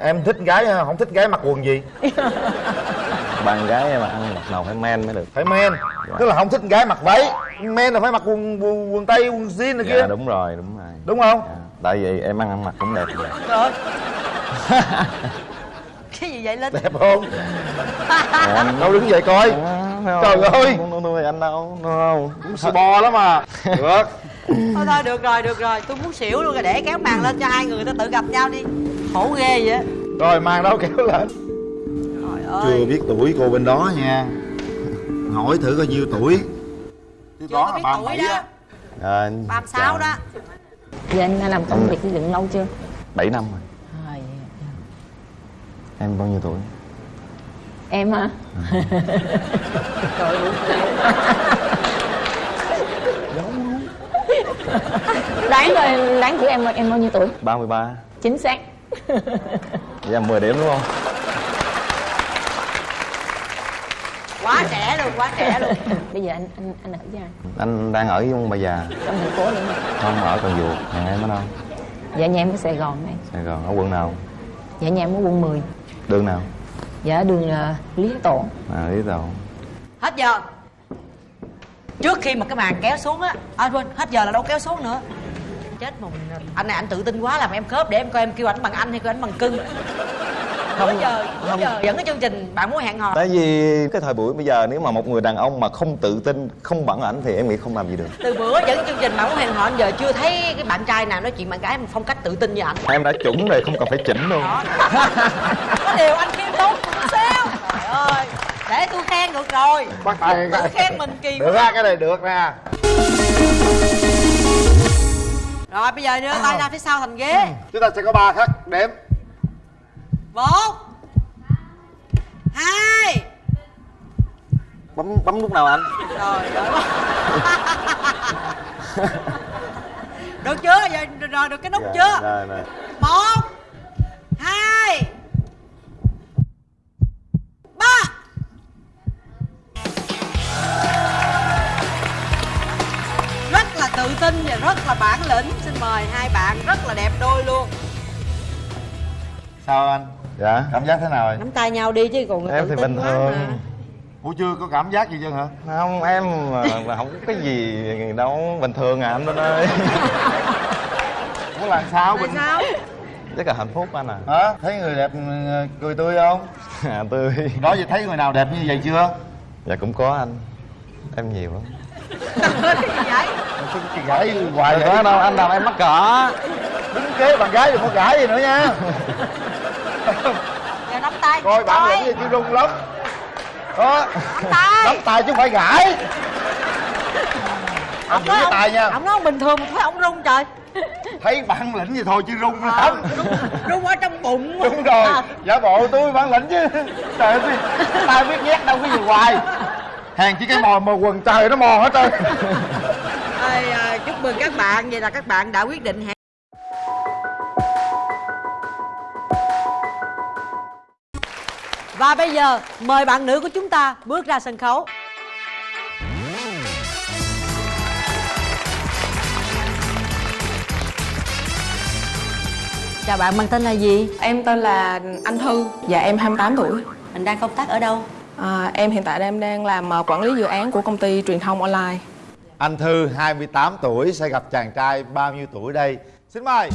Em thích gái không thích gái mặc quần gì? Bạn gái em mà ăn mặc nào phải men mới được. Phải men. Tức là không thích gái mặc váy. Men là phải mặc quần quần, quần tây quần jean này kia. dạ đúng rồi đúng rồi. Đúng không? Dạ. tại vì em ăn ăn mặc cũng đẹp rồi cái gì vậy linh? Đẹp không? Em đâu đứng dậy coi. Dạ, trời ơi. Không không nuôi anh đâu đúng không sư bò lắm mà được. Thôi thôi được rồi được rồi. Tôi muốn xỉu luôn rồi để kéo màn lên cho hai người ta tự gặp nhau đi. Khổ ghê vậy. Á rồi màn đâu kéo lên. Trời chưa ơi. biết tuổi cô bên đó nha. Hỏi thử coi nhiêu tuổi. Chứ chưa có biết ba tuổi bảy đó. Á. ba mươi sáu đó. Giờ anh đã làm công việc xây dựng lâu chưa? 7 năm rồi. vậy. Em bao nhiêu tuổi? Em hả? Trời ơi đáng coi đáng thử em em bao nhiêu tuổi? 33 chính xác. Vậy là 10 điểm đúng không? Quá trẻ luôn quá trẻ luôn. Bây giờ anh anh anh ở với ai? Anh đang ở với ông bà già. Trong thành phố luôn không? Ở cần duộc. Nhà em ở đâu? Dạ nhà em ở sài gòn này. Sài gòn ở quận nào? Dạ nhà em ở quận 10 đường nào? Dạ đường uh, lý tổ à lý tàu hết giờ. Trước khi mà cái màn kéo xuống á à quên hết giờ là đâu kéo xuống nữa. Chết mà mình- anh này anh tự tin quá làm em khớp để em coi em kêu ảnh bằng anh hay kêu ảnh bằng cưng nửa giờ nửa giờ dẫn cái chương trình bạn muốn hẹn hò. Tại vì cái thời buổi bây giờ nếu mà một người đàn ông mà không tự tin không bằng ảnh thì em nghĩ không làm gì được. Từ bữa dẫn chương trình bạn muốn hẹn hò anh giờ chưa thấy cái bạn trai nào nói chuyện bạn gái phong cách tự tin như ảnh. Em đã chuẩn rồi không cần phải chỉnh luôn. Đó. Có điều anh khiêm tốn sao trời ơi để tôi khen được rồi. Bắt tay. Tự khen mình kỳ được ra cái này được nè rồi bây giờ đưa tay ra phía sau thành ghế. Chúng ta sẽ có ba khắc đếm một. Hai. Bấm bấm lúc nào anh? Rồi rồi. Được chưa? Giờ rồi được cái nút chưa? rồi rồi một. Hai. Ba. Rất là tự tin và rất là bản lĩnh. Xin mời hai bạn rất là đẹp đôi luôn. Sao anh dạ cảm giác thế nào rồi nắm tay nhau đi chứ còn em thì bình thường. ủa chưa có cảm giác gì chưa hả? Không em mà, mà không có cái gì đâu bình thường à anh Vinh ơi. Ủa là sao bình sao? Rất là hạnh phúc anh à. Hả? Thấy người đẹp cười tươi không? À tươi. Đó giờ thấy người nào đẹp như vậy chưa? Dạ cũng có anh. Em nhiều lắm. Cái vậy gãi hoài vậy. Có đâu anh làm em mắc cỡ. Đứng kế bạn gái đừng có gãi gì nữa nha giờ nắm tay. Coi bạn lĩnh gì chứ rung lắm. Đó. Tay. Nắm tay chứ không phải gãi. Ông giữ cái tay nha. ông nói ông bình thường mà thấy ông rung trời. Thấy bản lĩnh gì thôi chứ rung lắm. Rung ở trong bụng đúng rồi. Giả bộ tôi bản lĩnh chứ. Trời ơi tao biết nhét đâu cái gì hoài. Hàng chỉ cái mò mò quần trời nó mò hết trơn. À, chúc mừng các bạn. Vậy là các bạn đã quyết định hẹn và bây giờ mời bạn nữ của chúng ta bước ra sân khấu. Chào bạn mang tên là gì? Em tên là Anh Thư. Dạ em 28 tuổi. Mình đang công tác ở đâu? À, Em hiện tại em đang làm ờ, quản lý dự án của công ty truyền thông online. Anh thư 28 tuổi sẽ gặp chàng trai bao nhiêu tuổi đây? Xin mời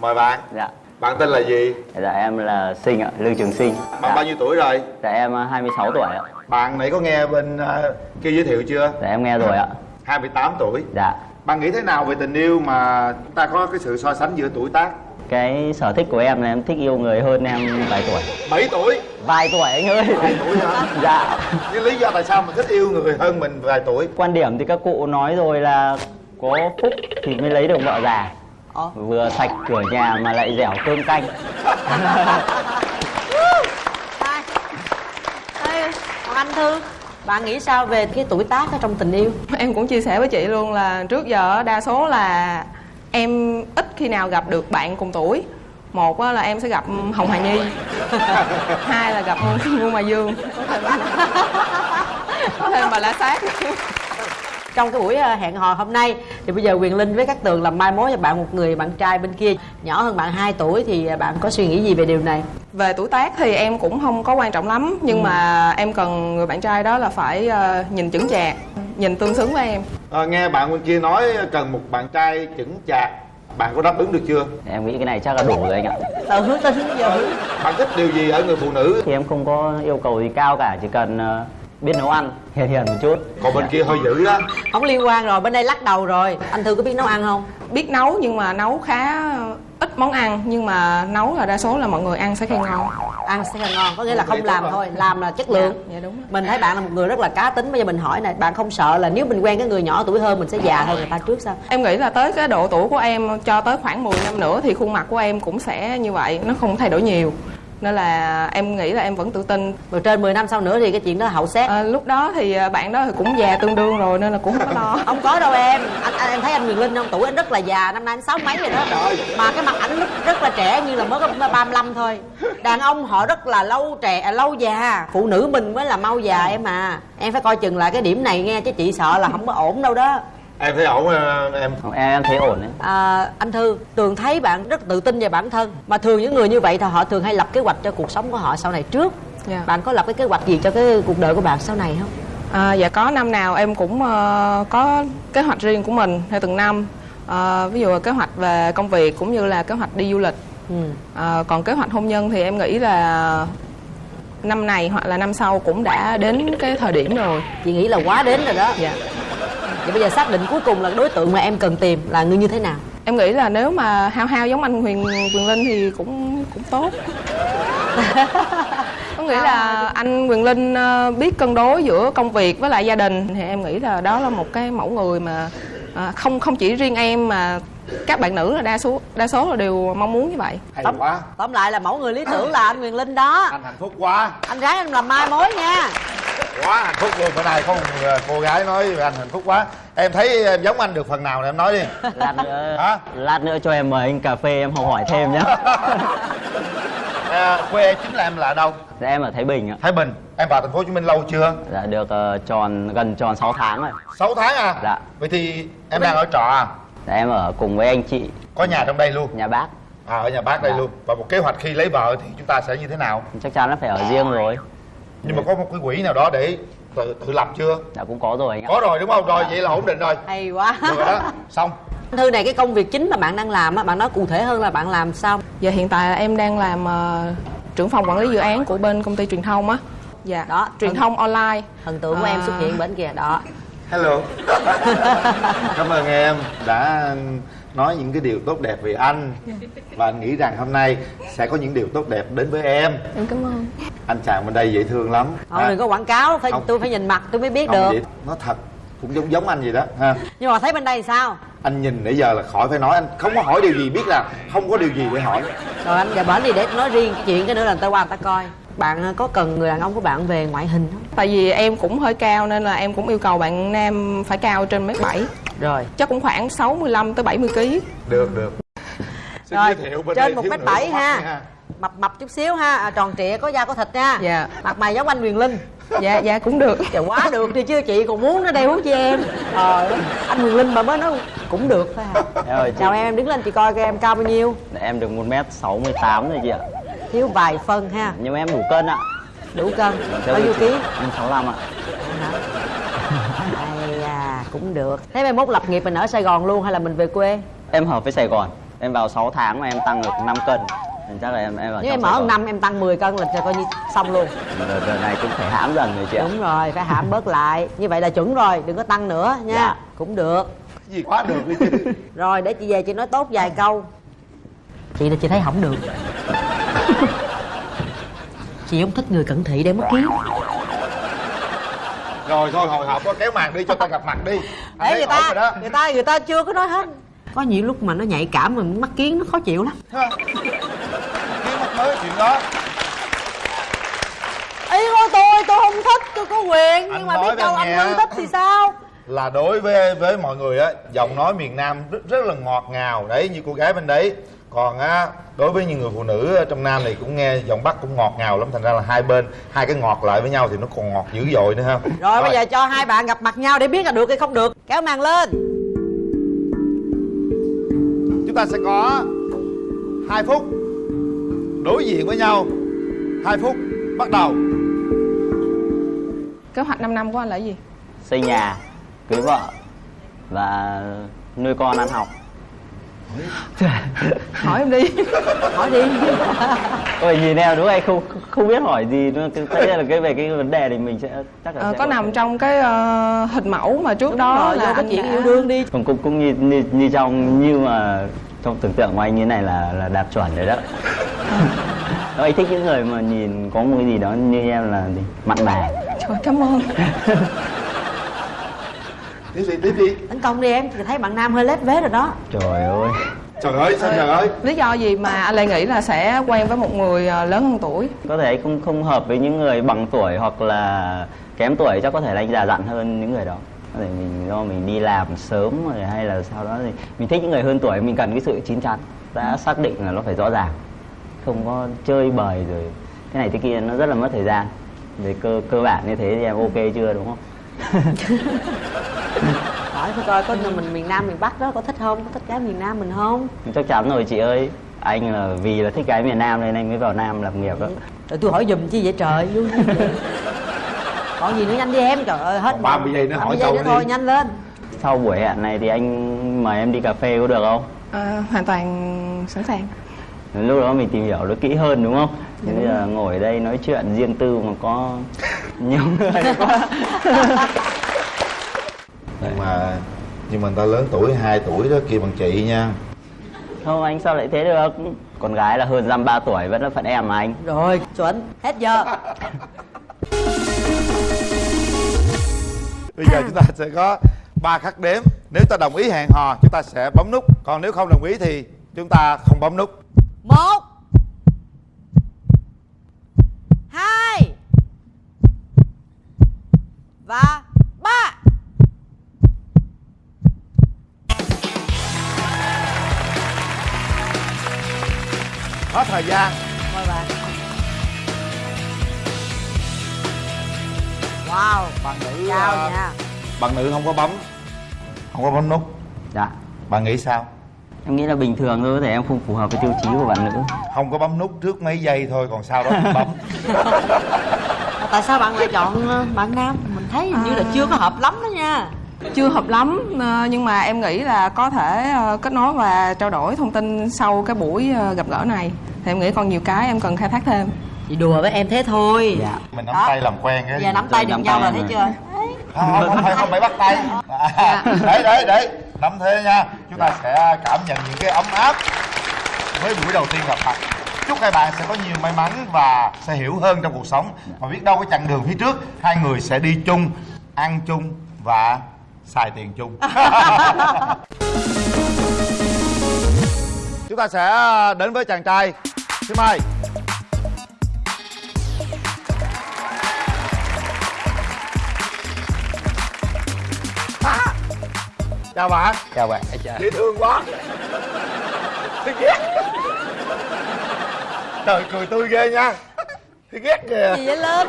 mời bạn. Dạ. Bạn tên là gì? Dạ em là Sinh ạ, Lương Trường Sinh. Bạn bao nhiêu tuổi rồi? Dạ em ờ, 26 tuổi ạ. Bạn nãy có nghe bên ờ, kia giới thiệu chưa? Dạ em nghe rồi ạ. 28 tuổi. Dạ. Bạn nghĩ thế nào về tình yêu mà chúng ta có cái sự so sánh giữa tuổi tác? Cái sở thích của em là em thích yêu người hơn em vài tuổi. 7 tuổi. Vài tuổi anh ơi. Vài tuổi hả? Dạ. Cái lý do tại sao mình thích yêu người hơn mình vài tuổi? Quan điểm thì các cụ nói rồi là Có phúc thì mới lấy được vợ già Vừa sạch cửa nhà mà lại dẻo cơm canh. Ê, còn anh thư bạn nghĩ sao về cái tuổi tác ở trong tình yêu? Em cũng chia sẻ với chị luôn là trước giờ đa số là em ít khi nào gặp được bạn cùng tuổi. Một á là em sẽ gặp Hồng Hà Nhi. Hai là gặp Ngô Mà Dương. Có thêm bà La Sát trong cái buổi ờ, hẹn hò hôm nay. Thì bây giờ quyền linh với các tường làm mai mối cho bạn một người bạn trai bên kia nhỏ hơn bạn 2 tuổi thì ờ, bạn có suy nghĩ gì về điều này? Về tuổi tác thì em cũng không có quan trọng lắm nhưng Ừ. mà em cần người bạn trai đó là phải ờ, nhìn chững chạc nhìn tương xứng với em. Ờ, nghe bạn bên kia nói cần một bạn trai chững chạc bạn có đáp ứng được chưa? Em nghĩ cái này chắc là đủ rồi anh ạ. Tự hứa tin giờ bạn thích điều gì ở người phụ nữ? Thì em không có yêu cầu gì cao cả Chỉ cần biết nấu ăn. Hiền hiền một chút. Còn bên kia hơi dữ á không liên quan rồi bên đây lắc đầu rồi. Anh thư có biết nấu ăn không? Biết nấu nhưng mà nấu khá ít món ăn. Nhưng mà nấu là đa số là mọi người ăn sẽ khen ngon. Ăn sẽ là ngon có nghĩa là không làm rồi. thôi làm là chất lượng. Dạ đúng mình thấy bạn là một người rất là cá tính bây giờ mình hỏi này bạn không sợ là nếu mình quen cái người nhỏ tuổi hơn mình sẽ già hơn người ta trước sao? Em nghĩ là tới cái độ tuổi của em cho tới khoảng 10 năm nữa thì khuôn mặt của em cũng sẽ như vậy, nó không thay đổi nhiều. Nên là em nghĩ là em vẫn tự tin. Rồi trên 10 năm sau nữa thì cái chuyện đó hậu xét. À, lúc đó thì à, bạn đó thì cũng già tương đương rồi nên là cũng không có lo. không có đâu em. Anh, anh em thấy anh Quyền Linh không tuổi anh rất là già năm nay anh sáu mấy rồi đó. Mà cái mặt ảnh lúc rất là trẻ như là mới có 35 thôi. Đàn ông họ rất là lâu trẻ à, lâu già. Phụ nữ mình mới là mau già em à. Em phải coi chừng lại cái điểm này nghe chứ chị sợ là không có ổn đâu đó em thấy ổn ờ, em Em, em thấy ổn đấy à, anh thư tường thấy bạn rất tự tin về bản thân mà thường những người như vậy thì họ thường hay lập kế hoạch cho cuộc sống của họ sau này trước Dạ. bạn có lập cái kế hoạch gì cho cái cuộc đời của bạn sau này không À, dạ có năm nào em cũng ờ, có kế hoạch riêng của mình theo từng năm. Ờ, ví dụ là kế hoạch về công việc cũng như là kế hoạch đi du lịch. ừ. Ờ, còn kế hoạch hôn nhân thì em nghĩ là năm này hoặc là năm sau cũng đã đến cái thời điểm rồi. chị nghĩ là quá đến rồi đó dạ vậy bây giờ xác định cuối cùng là đối tượng mà em cần tìm là người như thế nào? Em nghĩ là nếu mà hao hao giống anh huyền quyền linh thì cũng cũng tốt. Có nghĩa là anh quyền linh ờ, biết cân đối giữa công việc với lại gia đình. Thì em nghĩ là đó là một cái mẫu người mà à, không không chỉ riêng em mà các bạn nữ là đa số đa số là đều mong muốn như vậy. Hay quá. tóm lại là mẫu người lý tưởng là anh Quyền Linh đó. Anh hạnh phúc quá. Anh ráng em làm mai mối nha quá hạnh phúc luôn. Bữa nay có một người, cô gái nói về anh hạnh phúc quá. Em thấy em giống anh được phần nào này em nói đi. Lát nữa Lát nữa cho em mời anh cà phê em học hỏi thêm nhé à, quê chính là em là ở đâu? Dạ em ở Thái Bình ạ. Thái Bình. Em vào thành phố Hồ Chí Minh lâu chưa? Dạ được ờ, tròn gần tròn 6 tháng rồi. 6 tháng à? Dạ. Vậy thì em đang ở trọ à? Dạ em ở cùng với anh chị. Có nhà trong đây luôn? Nhà bác. À ở nhà bác đây Dạ. luôn. Và một kế hoạch khi lấy vợ thì chúng ta sẽ như thế nào? Chắc chắn là phải ở riêng rồi nhưng mà có một cái quỹ nào đó để tự, tự lập chưa? Dạ cũng có rồi anh ạ. Có rồi đúng không? Rồi vậy là ổn định rồi. Hay quá. Được rồi đó. Xong. Thư này cái công việc chính mà bạn đang làm á bạn nói cụ thể hơn là bạn làm sao? Giờ hiện tại là em đang làm ờ, trưởng phòng quản lý dự án của bên công ty truyền thông á. Dạ. Đó truyền thông online. Thần tượng của em À. xuất hiện bên kìa đó. Hello. Cảm ơn em đã nói những cái điều tốt đẹp về anh. Và anh nghĩ rằng hôm nay sẽ có những điều tốt đẹp đến với em. Em cảm ơn. Anh chàng bên đây dễ thương lắm. Thôi đừng có quảng cáo phải Không. tôi phải nhìn mặt tôi mới biết Không, được vậy nó thật cũng giống giống anh vậy đó ha. Nhưng mà thấy bên đây thì sao? Anh nhìn nãy giờ là khỏi phải nói anh không có hỏi điều gì biết là không có điều gì để hỏi. Rồi anh giờ bển đi để nói riêng cái chuyện cái nữa là người ta qua người ta coi. Bạn ờ, có cần người đàn ông của bạn về ngoại hình không? Tại vì em cũng hơi cao nên là em cũng yêu cầu bạn nam phải cao trên mét bảy rồi. Chắc cũng khoảng 65 tới 70 kg được được. Xin rồi giới thiệu bên đây trên một thiếu mét nữ bảy có mắt ha nha. mập mập chút xíu ha. À, tròn trịa có da có thịt nha. Dạ. Mặt mày giống anh Quyền Linh. Dạ dạ cũng được. Trời quá được đi chứ chị còn muốn nó đeo huống cho em? Ơi, anh Quyền Linh mà mới nói cũng được thôi à. Em ơi, chị, Chào em, em đứng lên chị coi coi em cao bao nhiêu. Em được 1m68 rồi chị ạ. Thiếu vài phân ha. Nhưng mà em đủ cân ạ. Đủ cân. Bao nhiêu ký? Em 65 ạ. À, cũng được. Thế mai mốt lập nghiệp mình ở Sài Gòn luôn hay là mình về quê? Em hợp với Sài Gòn. Em vào 6 tháng mà em tăng được 5 cân. Nên chắc là em em vào Nếu em ở năm em tăng 10 cân là coi như xong luôn. Đợt, đợt này cũng phải hãm dần rồi chị ạ. Đúng rồi, phải hãm bớt lại. Như vậy là chuẩn rồi, đừng có tăng nữa nha. Dạ. Cũng được. Cái gì quá được đi chứ? Rồi để chị về chị nói tốt vài câu. Chị là chị thấy không được. Chị không thích người cận thị để mất kiến rồi thôi hồi hộp có kéo màn đi cho ta gặp mặt đi. Thấy người ta, người ta người ta chưa có nói hết. Có nhiều lúc mà nó nhạy cảm mà mắt kiến nó khó chịu lắm. Kiến mắt mới chuyện đó. Ý của tôi, tôi không thích, tôi có quyền Anh Nhưng mà biết đâu anh. Hưng thích thì sao? Là đối với với mọi người á giọng nói miền Nam rất rất là ngọt ngào đấy như cô gái bên đấy còn á đối với những người phụ nữ ở trong Nam này cũng nghe giọng Bắc cũng ngọt ngào lắm thành ra là hai bên hai cái ngọt lại với nhau thì nó còn ngọt dữ dội nữa ha. Rồi, bây giờ cho hai bạn gặp mặt nhau để biết là được hay không được. Kéo màn lên. Chúng ta sẽ có 2 phút đối diện với nhau. 2 phút bắt đầu. Kế hoạch 5 năm của anh là gì? Xây nhà, cưới vợ Và nuôi con ăn học hỏi em đi. Hỏi đi. Ôi nhìn em đúng hay không không biết hỏi gì nữa. Tất nhiên là cái về cái vấn đề thì mình sẽ chắc là Ờ, sẽ có nằm trong cái ờ, hình mẫu mà trước đó rồi, là cái anh chuyện đã- yêu đương đi. Cũng cũng cũng như, như như trong như mà trong tưởng tượng của anh như này là là đạt chuẩn rồi đó. Đó, anh thích những người mà nhìn có một cái gì đó như em là gì? Mặn mà trời cảm ơn tiếp đi tiếp đi Tấn công đi em, thấy bạn Nam hơi lép vế rồi đó. Trời ơi. Trời ơi sao trời ơi? Lý do gì mà anh lại nghĩ là sẽ quen với một người ờ, lớn hơn tuổi? Có thể anh không không hợp với những người bằng tuổi hoặc là kém tuổi chắc có thể là anh già dặn hơn những người đó. Có thể mình do mình đi làm sớm rồi hay là sau đó thì mình thích những người hơn tuổi mình cần cái sự chín chắn. Đã xác định là nó phải rõ ràng không có chơi bời rồi. Cái này thế kia nó rất là mất thời gian. Về cơ cơ bản như thế thì em ok chưa đúng không Hỏi thôi coi có mình miền Nam miền Bắc đó có thích không? Có thích gái miền Nam mình không? chắc chắn rồi chị ơi. Anh là vì là thích gái miền Nam nên anh mới vào Nam lập nghiệp đó. Rồi tôi hỏi giùm chi vậy trời, vậy. Còn gì nữa nhanh đi em, trời ơi hết. Còn 30 giây nữa 30 hỏi giây câu nữa thôi, nhanh lên. Sau buổi hẹn này thì anh mời em đi cà phê có được không? À, hoàn toàn sẵn sàng. Lúc đó mình tìm hiểu nó kỹ hơn đúng không? Thì bây giờ ngồi đây nói chuyện riêng tư mà có nhiều người quá. Nhưng mà nhưng mà người ta lớn tuổi 2 tuổi đó kia bằng chị nha. Không anh sao lại thế được? Con gái là hơn dăm ba tuổi vẫn là phận em mà anh. Rồi, chuẩn, hết giờ. Bây giờ chúng ta sẽ có ba khắc đếm. Nếu ta đồng ý hẹn hò chúng ta sẽ bấm nút. Còn nếu không đồng ý thì chúng ta không bấm nút. Một Hai Và ba. Hết thời gian. Mời bạn. Wow, bạn nữ chào à, nha. bạn nữ không có bấm không có bấm nút. Dạ. Bạn nghĩ sao? Em nghĩ là bình thường thôi có thể em không phù hợp với tiêu chí của bạn nữ. Không có bấm nút trước mấy giây thôi còn sau đó thì bấm. Tại sao bạn lại chọn ờ, bạn Nam? Thấy hình như là chưa có hợp lắm đó nha. Chưa hợp lắm ờ, nhưng mà em nghĩ là có thể ờ, kết nối và trao đổi thông tin sau cái buổi ờ, gặp gỡ này. Thì em nghĩ còn nhiều cái em cần khai thác thêm. Chị đùa với em thế thôi. Dạ. Mình nắm Đó. tay làm quen cái Giờ nắm tay được nắm nhau rồi thấy chưa? không, không, không phải không phải bắt tay. À, đấy đấy đấy nắm thế nha. Chúng ta sẽ cảm nhận những cái ấm áp với buổi đầu tiên gặp mặt chúc hai bạn sẽ có nhiều may mắn và sẽ hiểu hơn trong cuộc sống. Mà biết đâu cái chặng đường phía trước hai người sẽ đi chung ăn chung và xài tiền chung. Chúng ta sẽ đến với chàng trai xin mời chào bạn. Chào bạn. Chào dễ thương quá. Ghét trời cười tươi ghê nha. Thấy ghét kìa. Gì vậy lên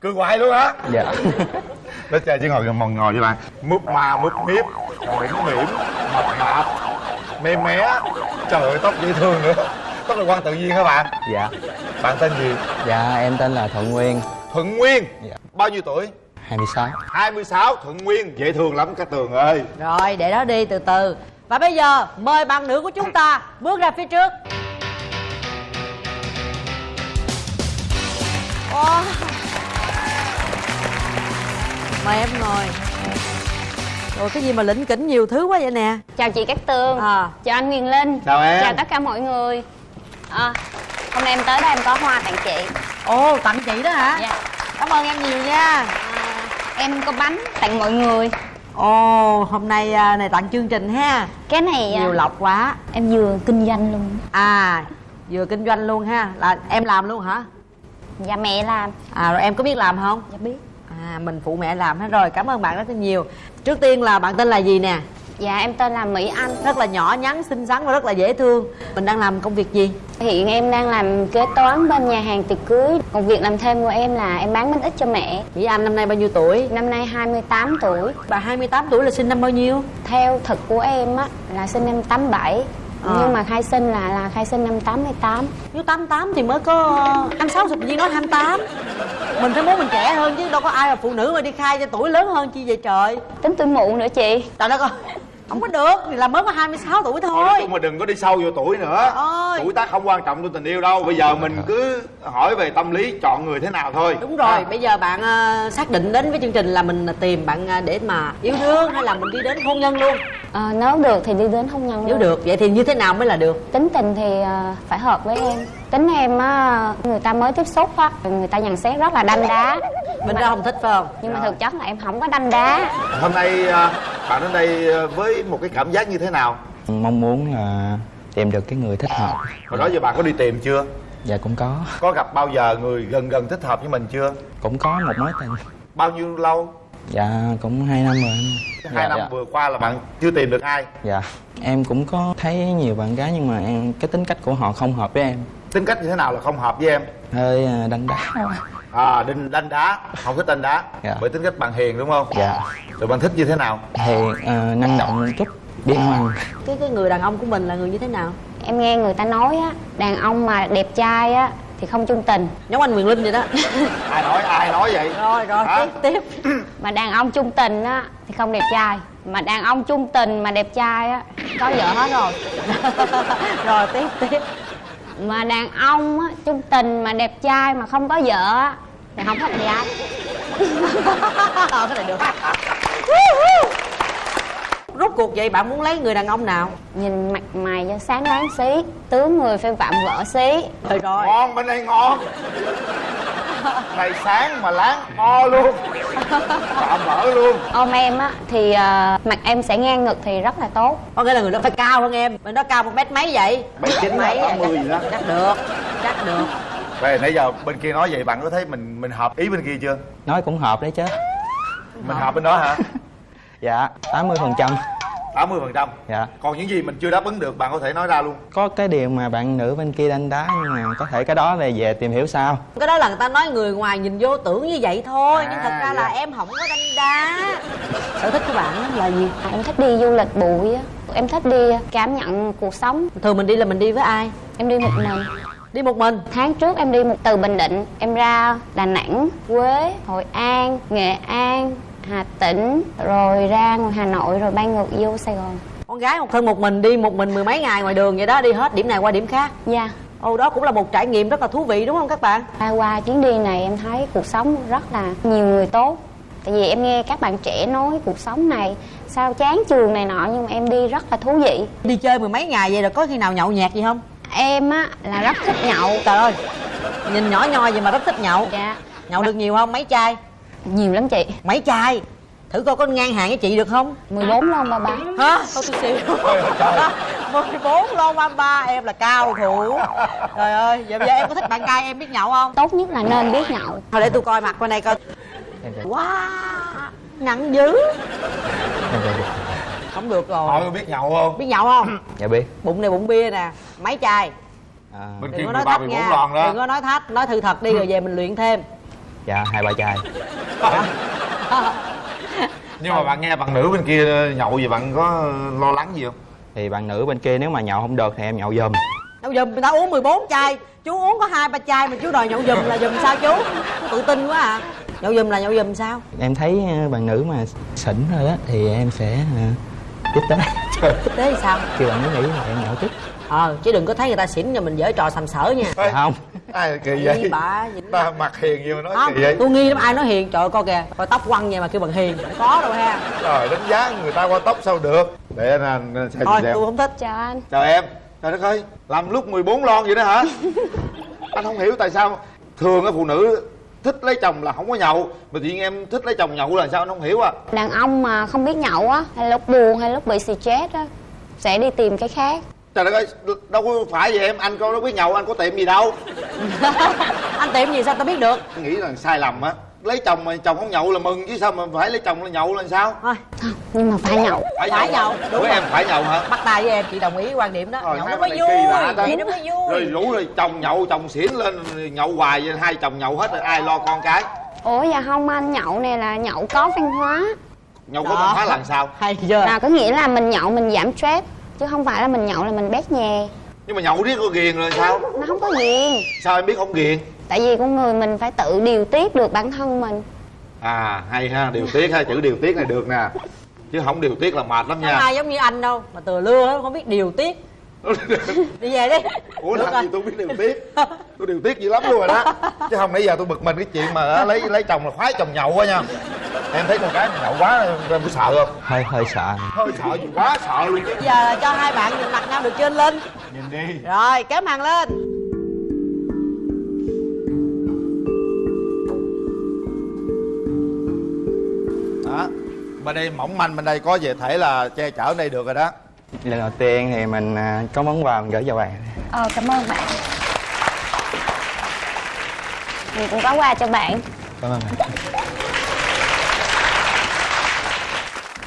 cười hoài luôn hả? Dạ. Nó chơi chứ ngồi mòn ngồi với bạn. Múp ma múp miếp mỉm mỉm mập mạp mê mé trời ơi tóc dễ thương nữa. Tóc là quan tự nhiên hả bạn? Dạ. Bạn tên gì? Dạ em tên là thuận nguyên. Thuận nguyên? Dạ. bao nhiêu tuổi? 26 26 thuận nguyên dễ thương lắm cái tường ơi. Rồi để đó đi từ từ và bây giờ mời bạn nữ của chúng ta bước ra phía trước. Wow. mời em ngồi. Rồi cái gì mà lĩnh kỉnh nhiều thứ quá vậy nè. Chào chị Cát Tường. À. Chào anh Huyền Linh. Chào em. Chào tất cả mọi người. À, Hôm nay em tới đây em có hoa tặng chị. Ồ tặng chị đó hả? Dạ. Cảm ơn em nhiều nha. À, Em có bánh tặng mọi người ồ hôm nay à, này tặng chương trình ha. Cái này à, nhiều lộc quá. Em vừa kinh doanh luôn. À vừa kinh doanh luôn ha. Là em làm luôn hả? Dạ mẹ làm. À rồi em có biết làm không? Dạ biết. À mình phụ mẹ làm hết rồi. Cảm ơn bạn rất là nhiều. Trước tiên là bạn tên là gì nè Dạ em tên là Mỹ Anh. Rất là nhỏ nhắn xinh xắn và rất là dễ thương. Mình đang làm công việc gì? Hiện em đang làm kế toán bên nhà hàng tiệc cưới. Còn việc làm thêm của em là em bán bánh ít cho mẹ. Mỹ Anh năm nay bao nhiêu tuổi? Năm nay 28 tuổi. Bà 28 tuổi là sinh năm bao nhiêu? Theo thực của em á là sinh năm 87 À. Nhưng mà khai sinh là là khai sinh năm 88 nếu 88 thì mới có 26 tự nhiên nói 28 mình phải muốn mình trẻ hơn chứ đâu có ai mà phụ nữ mà đi khai cho tuổi lớn hơn chi vậy trời? Tính tuổi mụ nữa chị. Trời đất ơi không có được thì là mới có 26 tuổi Nói thôi. chung mà đừng có đi sâu vô tuổi nữa. Ơi. Tuổi tác không quan trọng trong tình yêu đâu. Bây giờ mình cứ hỏi về tâm lý chọn người thế nào thôi. Đúng rồi Ha. bây giờ bạn ờ, xác định đến với chương trình là mình tìm bạn ờ, để mà yêu thương hay là mình đi đến hôn nhân luôn? Ờ, nếu được thì đi đến hôn nhân nếu luôn. được vậy thì như thế nào mới là được? Tính tình thì ờ, phải hợp với em. Tính em á người ta mới tiếp xúc á người ta nhận xét rất là đanh đá. Mình ra không thích phải không? Nhưng mà thực chất là em không có đanh đá. Hôm nay à, bạn đến đây à, với một cái cảm giác như thế nào? mong muốn là tìm được cái người thích hợp. Hồi đó giờ bạn có đi tìm chưa? Dạ cũng có Có gặp bao giờ người gần gần thích hợp với mình chưa? cũng có một mối tình Bao nhiêu lâu? dạ cũng hai năm rồi anh Hai Dạ, năm dạ. vừa qua là bạn chưa tìm được ai dạ em cũng có thấy nhiều bạn gái nhưng mà em cái tính cách của họ không hợp với em Tính cách như thế nào là không hợp với em? hơi à, đánh đá À, đinh đanh đá, không thích đanh đá Dạ. Bởi tính cách bạn hiền đúng không? dạ Rồi bạn thích như thế nào? hiền à, năng động một chút biết nấu ăn cái cái người đàn ông của mình là người như thế nào em nghe người ta nói á đàn ông mà đẹp trai á thì không chung tình. Giống anh Quyền Linh vậy đó. Ai nói, ai nói vậy? rồi rồi Hả? tiếp tiếp. Mà đàn ông chung tình á thì không đẹp trai. Mà đàn ông chung tình mà đẹp trai á có vợ hết rồi. Rồi tiếp tiếp. Mà đàn ông á chung tình mà đẹp trai mà không có vợ á thì không thích gái. Ờ cái này được rốt cuộc vậy bạn muốn lấy người đàn ông nào? Nhìn mặt mày cho sáng láng xí tướng người phải vạm vỡ xí. Rồi rồi. Ngon, bên đây ngon. Này sáng mà láng o luôn. Tạm vỡ luôn. Ôm em á thì ờ, mặt em sẽ ngang ngực thì rất là tốt. Có nghĩa là người đó phải cao hơn em. Bên đó cao một mét mấy vậy? Bảy chín mấy tám mươi vậy? gì đó. Chắc được chắc được. Về nãy giờ bên kia nói vậy bạn có thấy mình mình hợp ý bên kia chưa? nói cũng hợp đấy chứ. Mình hợp bên đó hả? dạ 80 phần trăm. 80 phần trăm? Dạ. Còn những gì mình chưa đáp ứng được bạn có thể nói ra luôn. Có cái điều mà bạn nữ bên kia đánh đá nhưng mà có thể cái đó là về tìm hiểu sao. Cái đó là người ta nói người ngoài nhìn vô tưởng như vậy thôi nhưng À, thật ra là dạ. em không có đanh đá sở thích của bạn á là gì? À, em thích đi du lịch bụi á. Em thích đi cảm nhận cuộc sống. Thường mình đi là mình đi với ai? Em đi một mình. Đi một mình? Tháng trước em đi một từ bình định em ra đà nẵng quế hội an nghệ an hà tĩnh rồi ra ngoài hà nội rồi bay ngược vô sài gòn. Con gái một thân một mình đi một mình mười mấy ngày ngoài đường vậy đó đi hết điểm này qua điểm khác. Dạ. Ồ đó cũng là một trải nghiệm rất là thú vị đúng không các bạn? Qua, qua chuyến đi này em thấy cuộc sống rất là nhiều người tốt. Tại vì em nghe các bạn trẻ nói cuộc sống này sao chán trường này nọ nhưng mà em đi rất là thú vị. Đi chơi mười mấy ngày vậy rồi có khi nào nhậu nhẹt gì không? Em á là rất thích nhậu. Trời ơi nhìn nhỏ nhoi vậy mà rất thích nhậu. Dạ. Nhậu được nhiều không? Mấy chai nhiều lắm chị. Mấy chai thử coi có ngang hàng với chị được không? 14 lon ba ba. Hả? Thôi tôi xỉu mười bốn lon ba ba em là cao thủ. Trời ơi vậy bây giờ em có thích bạn trai em biết nhậu không? Tốt nhất là nên biết nhậu. Thôi để tôi coi mặt bên này coi. Wow nặng dữ. Không được rồi. Có biết nhậu không? Biết nhậu không? Dạ biết. Bụng này bụng bia nè mấy chai. À, bên kia đừng có nói ba thách nha. lon đó. Đừng có nói thách nói thư thật đi rồi về mình luyện thêm dạ hai ba chai. Nhưng mà bạn nghe bạn nữ bên kia nhậu gì bạn có lo lắng gì không? Thì bạn nữ bên kia nếu mà nhậu không được thì em nhậu giùm. Nhậu giùm người ta uống 14 chai. Chú uống có hai ba chai mà chú đòi nhậu giùm là giùm sao chú? Tự tin quá à. Nhậu giùm là nhậu giùm sao? Em thấy ờ, bạn nữ mà xỉn rồi đó thì em sẽ tiếp tế tiếp tế thì sao? Kêu bạn nữ nghĩ là em nhậu tiếp. Ờ chứ đừng có thấy người ta xỉn rồi mình dở trò sầm sỡ nha. Ê, không ai kỳ vậy? dính ta mặt hiền gì mà nói không kỳ vậy. tôi nghi lắm ai nói hiền? Trời ơi coi kìa coi tóc quăng vậy mà kêu bằng hiền. Có đâu ha. Trời đánh giá người ta qua tóc sao được? Để anh anh xem thôi xem. tôi không thích. Chào anh. Chào em. Trời đất ơi làm lúc 14 lon vậy đó hả? Anh không hiểu tại sao thường á phụ nữ thích lấy chồng là không có nhậu mà tự nhiên em thích lấy chồng nhậu là sao anh không hiểu à? Đàn ông mà không biết nhậu á hay lúc buồn hay lúc bị stress á sẽ đi tìm cái khác. Trời đất ơi đâu có phải vậy em. Anh có đâu biết nhậu anh có tiệm gì đâu anh tiệm gì sao tao biết được? Anh nghĩ là sai lầm á. Lấy chồng mà chồng không nhậu là mừng chứ sao mà phải lấy chồng là nhậu là sao? Thôi. Nhưng mà phải nhậu. Phải, Phải nhậu, đúng với rồi. em phải nhậu hả? Bắt tay với em chị đồng ý quan điểm đó. Rồi, nhậu nó mới vui vậy nó mới vui. Rồi rủ rồi chồng nhậu chồng xỉn lên nhậu hoài vậy hai chồng nhậu hết rồi ai lo con cái? Ủa dạ không anh nhậu này là nhậu có văn hóa. Nhậu có văn hóa làm sao? Hay chưa? Là có nghĩa là mình nhậu mình giảm stress chứ không phải là mình nhậu là mình bét nhè nhưng mà nhậu riết có ghiền rồi sao? Nó không có ghiền. Sao em biết không ghiền? Tại vì con người mình phải tự điều tiết được bản thân mình. À hay ha điều tiết ha chữ điều tiết này được nè. Chứ không điều tiết là mệt lắm nha. Ai giống như anh đâu mà từ lưa á, không biết điều tiết đi về đi. Ủa Được làm rồi. gì tôi biết điều tiết? Tôi điều tiết dữ lắm luôn rồi đó. Chứ không nãy giờ tôi bực mình cái chuyện mà á, lấy lấy chồng là khoái chồng nhậu quá nha. Em thấy con gái mà nhậu quá em có sợ không? Hơi hơi sợ. Hơi sợ gì quá sợ luôn chứ. Giờ là cho hai bạn nhìn mặt nhau được trên lên nhìn đi. Rồi kéo màn lên. Đó. Bên đây mỏng manh bên đây có về thể là che chở đây được rồi đó lần đầu tiên thì mình à, có món quà mình gửi cho bạn. Ờ cảm ơn bạn. Mình cũng có quà cho bạn. Cảm ơn bạn.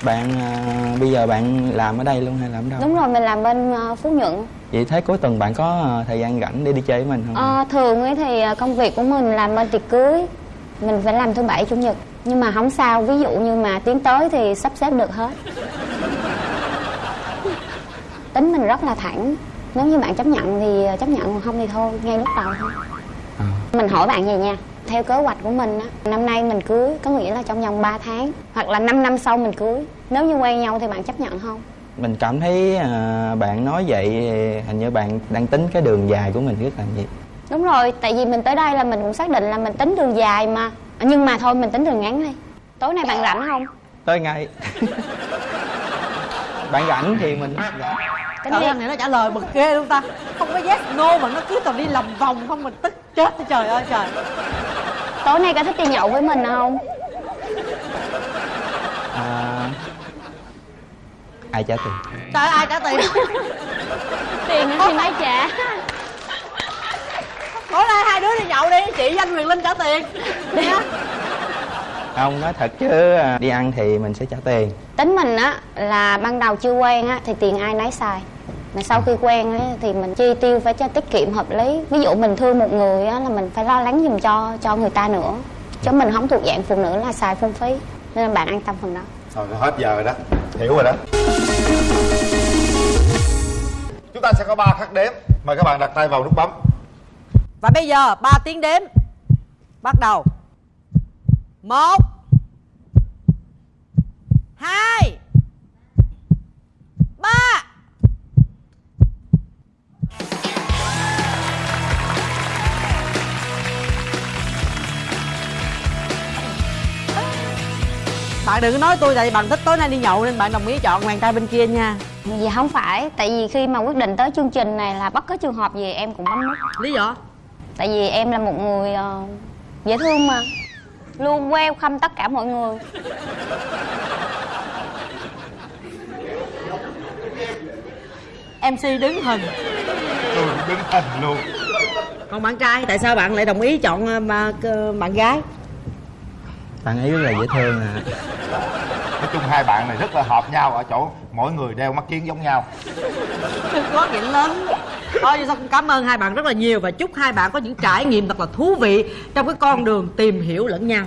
Bạn à, bây giờ bạn làm ở đây luôn hay làm ở đâu? Đúng rồi mình làm bên ờ, phú nhuận. Vậy thấy cuối tuần bạn có à, thời gian rảnh để đi chơi với mình không? Ờ, thường ấy thì công việc của mình làm bên tiệc cưới. Mình phải làm thứ bảy chủ nhật. Nhưng mà không sao ví dụ như mà tiến tới thì sắp xếp được hết tính mình rất là thẳng. Nếu như bạn chấp nhận thì ờ, chấp nhận còn không thì thôi ngay lúc đầu thôi. Mình hỏi bạn vậy nha theo kế hoạch của mình á năm nay mình cưới có nghĩa là trong vòng 3 tháng hoặc là 5 năm sau mình cưới nếu như quen nhau thì bạn chấp nhận không? Mình cảm thấy à, bạn nói vậy hình như bạn đang tính cái đường dài của mình rất là gì? Đúng rồi, tại vì mình tới đây là mình cũng xác định là mình tính đường dài mà. Nhưng mà thôi mình tính đường ngắn đi. Tối nay bạn rảnh không? tới ngay. Bạn rảnh thì mình rảnh. Tính Trời đi thằng này nó trả lời bực ghê luôn ta. Không có yes no mà nó cứ toàn đi lòng vòng không mình tức chết trời ơi trời. Tối nay có thích đi nhậu với mình không? à, ai trả tiền? Trời ai trả tiền? Tiền thì mai trả? Tối nay hai đứa đi nhậu đi Chị Danh Huyền Linh trả tiền. Nha. Không nói thật chứ à, đi ăn thì mình sẽ trả tiền. Tính mình á là ban đầu chưa quen á thì tiền ai nấy xài mà sau khi quen ấy, thì mình chi tiêu phải cho tiết kiệm hợp lý. Ví dụ mình thương một người á là mình phải lo lắng giùm cho cho người ta nữa. Chứ mình không thuộc dạng phụ nữ là xài phung phí. Nên là bạn an tâm phần đó. Rồi hết giờ rồi đó. Hiểu rồi đó. Chúng ta sẽ có ba khắc đếm. Mời các bạn đặt tay vào nút bấm. Và bây giờ 3 tiếng đếm. Bắt đầu. Một bạn đừng có nói tôi tại vì bạn thích tối nay đi nhậu nên bạn đồng ý chọn bạn trai bên kia nha. Dạ không phải, tại vì khi mà quyết định tới chương trình này là bất cứ trường hợp gì em cũng bấm nút lý do? Tại vì em là một người ờ, dễ thương mà. Luôn welcome tất cả mọi người. Mc đứng hình. Tôi đứng hình luôn. Còn bạn trai tại sao bạn lại đồng ý chọn ờ, mà, ờ, bạn gái? Bạn ấy rất là dễ thương à nói chung hai bạn này rất là hợp nhau, ở chỗ mỗi người đeo mắt kiến giống nhau. Đừng có chuyện lớn. Thôi vậy sao cũng cảm ơn hai bạn rất là nhiều và chúc hai bạn có những trải nghiệm thật là thú vị trong cái con đường tìm hiểu lẫn nhau.